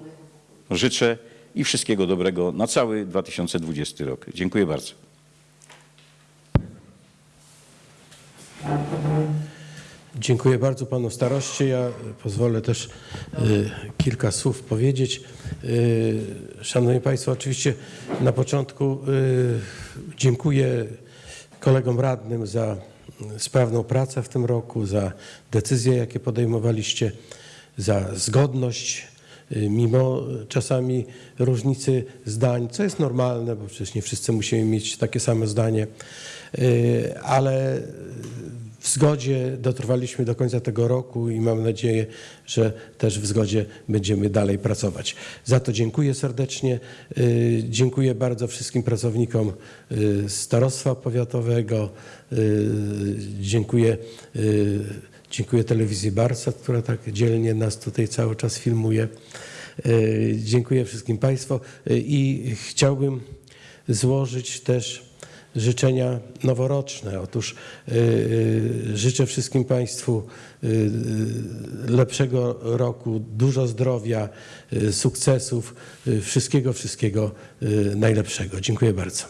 życzę i wszystkiego dobrego na cały 2020 rok. Dziękuję bardzo. Dziękuję bardzo panu staroście. Ja pozwolę też y, kilka słów powiedzieć. Y, Szanowni Państwo, oczywiście na początku dziękuję kolegom radnym za sprawną pracę w tym roku, za decyzje, jakie podejmowaliście, za zgodność, y, mimo czasami różnicy zdań, co jest normalne, bo przecież nie wszyscy musimy mieć takie same zdanie, Y, ale w zgodzie dotrwaliśmy do końca tego roku i mam nadzieję, że też w zgodzie będziemy dalej pracować. Za to dziękuję serdecznie. Y, Dziękuję bardzo wszystkim pracownikom y, Starostwa Powiatowego. Y, Dziękuję, dziękuję telewizji Barsat, która tak dzielnie nas tutaj cały czas filmuje. Dziękuję wszystkim Państwu i chciałbym złożyć też życzenia noworoczne. Otóż y, y, życzę wszystkim Państwu y, lepszego roku, dużo zdrowia, sukcesów, wszystkiego, wszystkiego najlepszego. Dziękuję bardzo.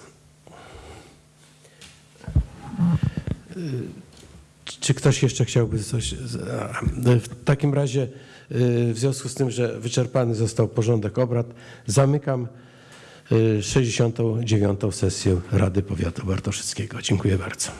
Czy ktoś jeszcze chciałby coś? W takim razie, w związku z tym, że wyczerpany został porządek obrad, zamykam 69. sesję Rady Powiatu Bartoszyckiego. Dziękuję bardzo.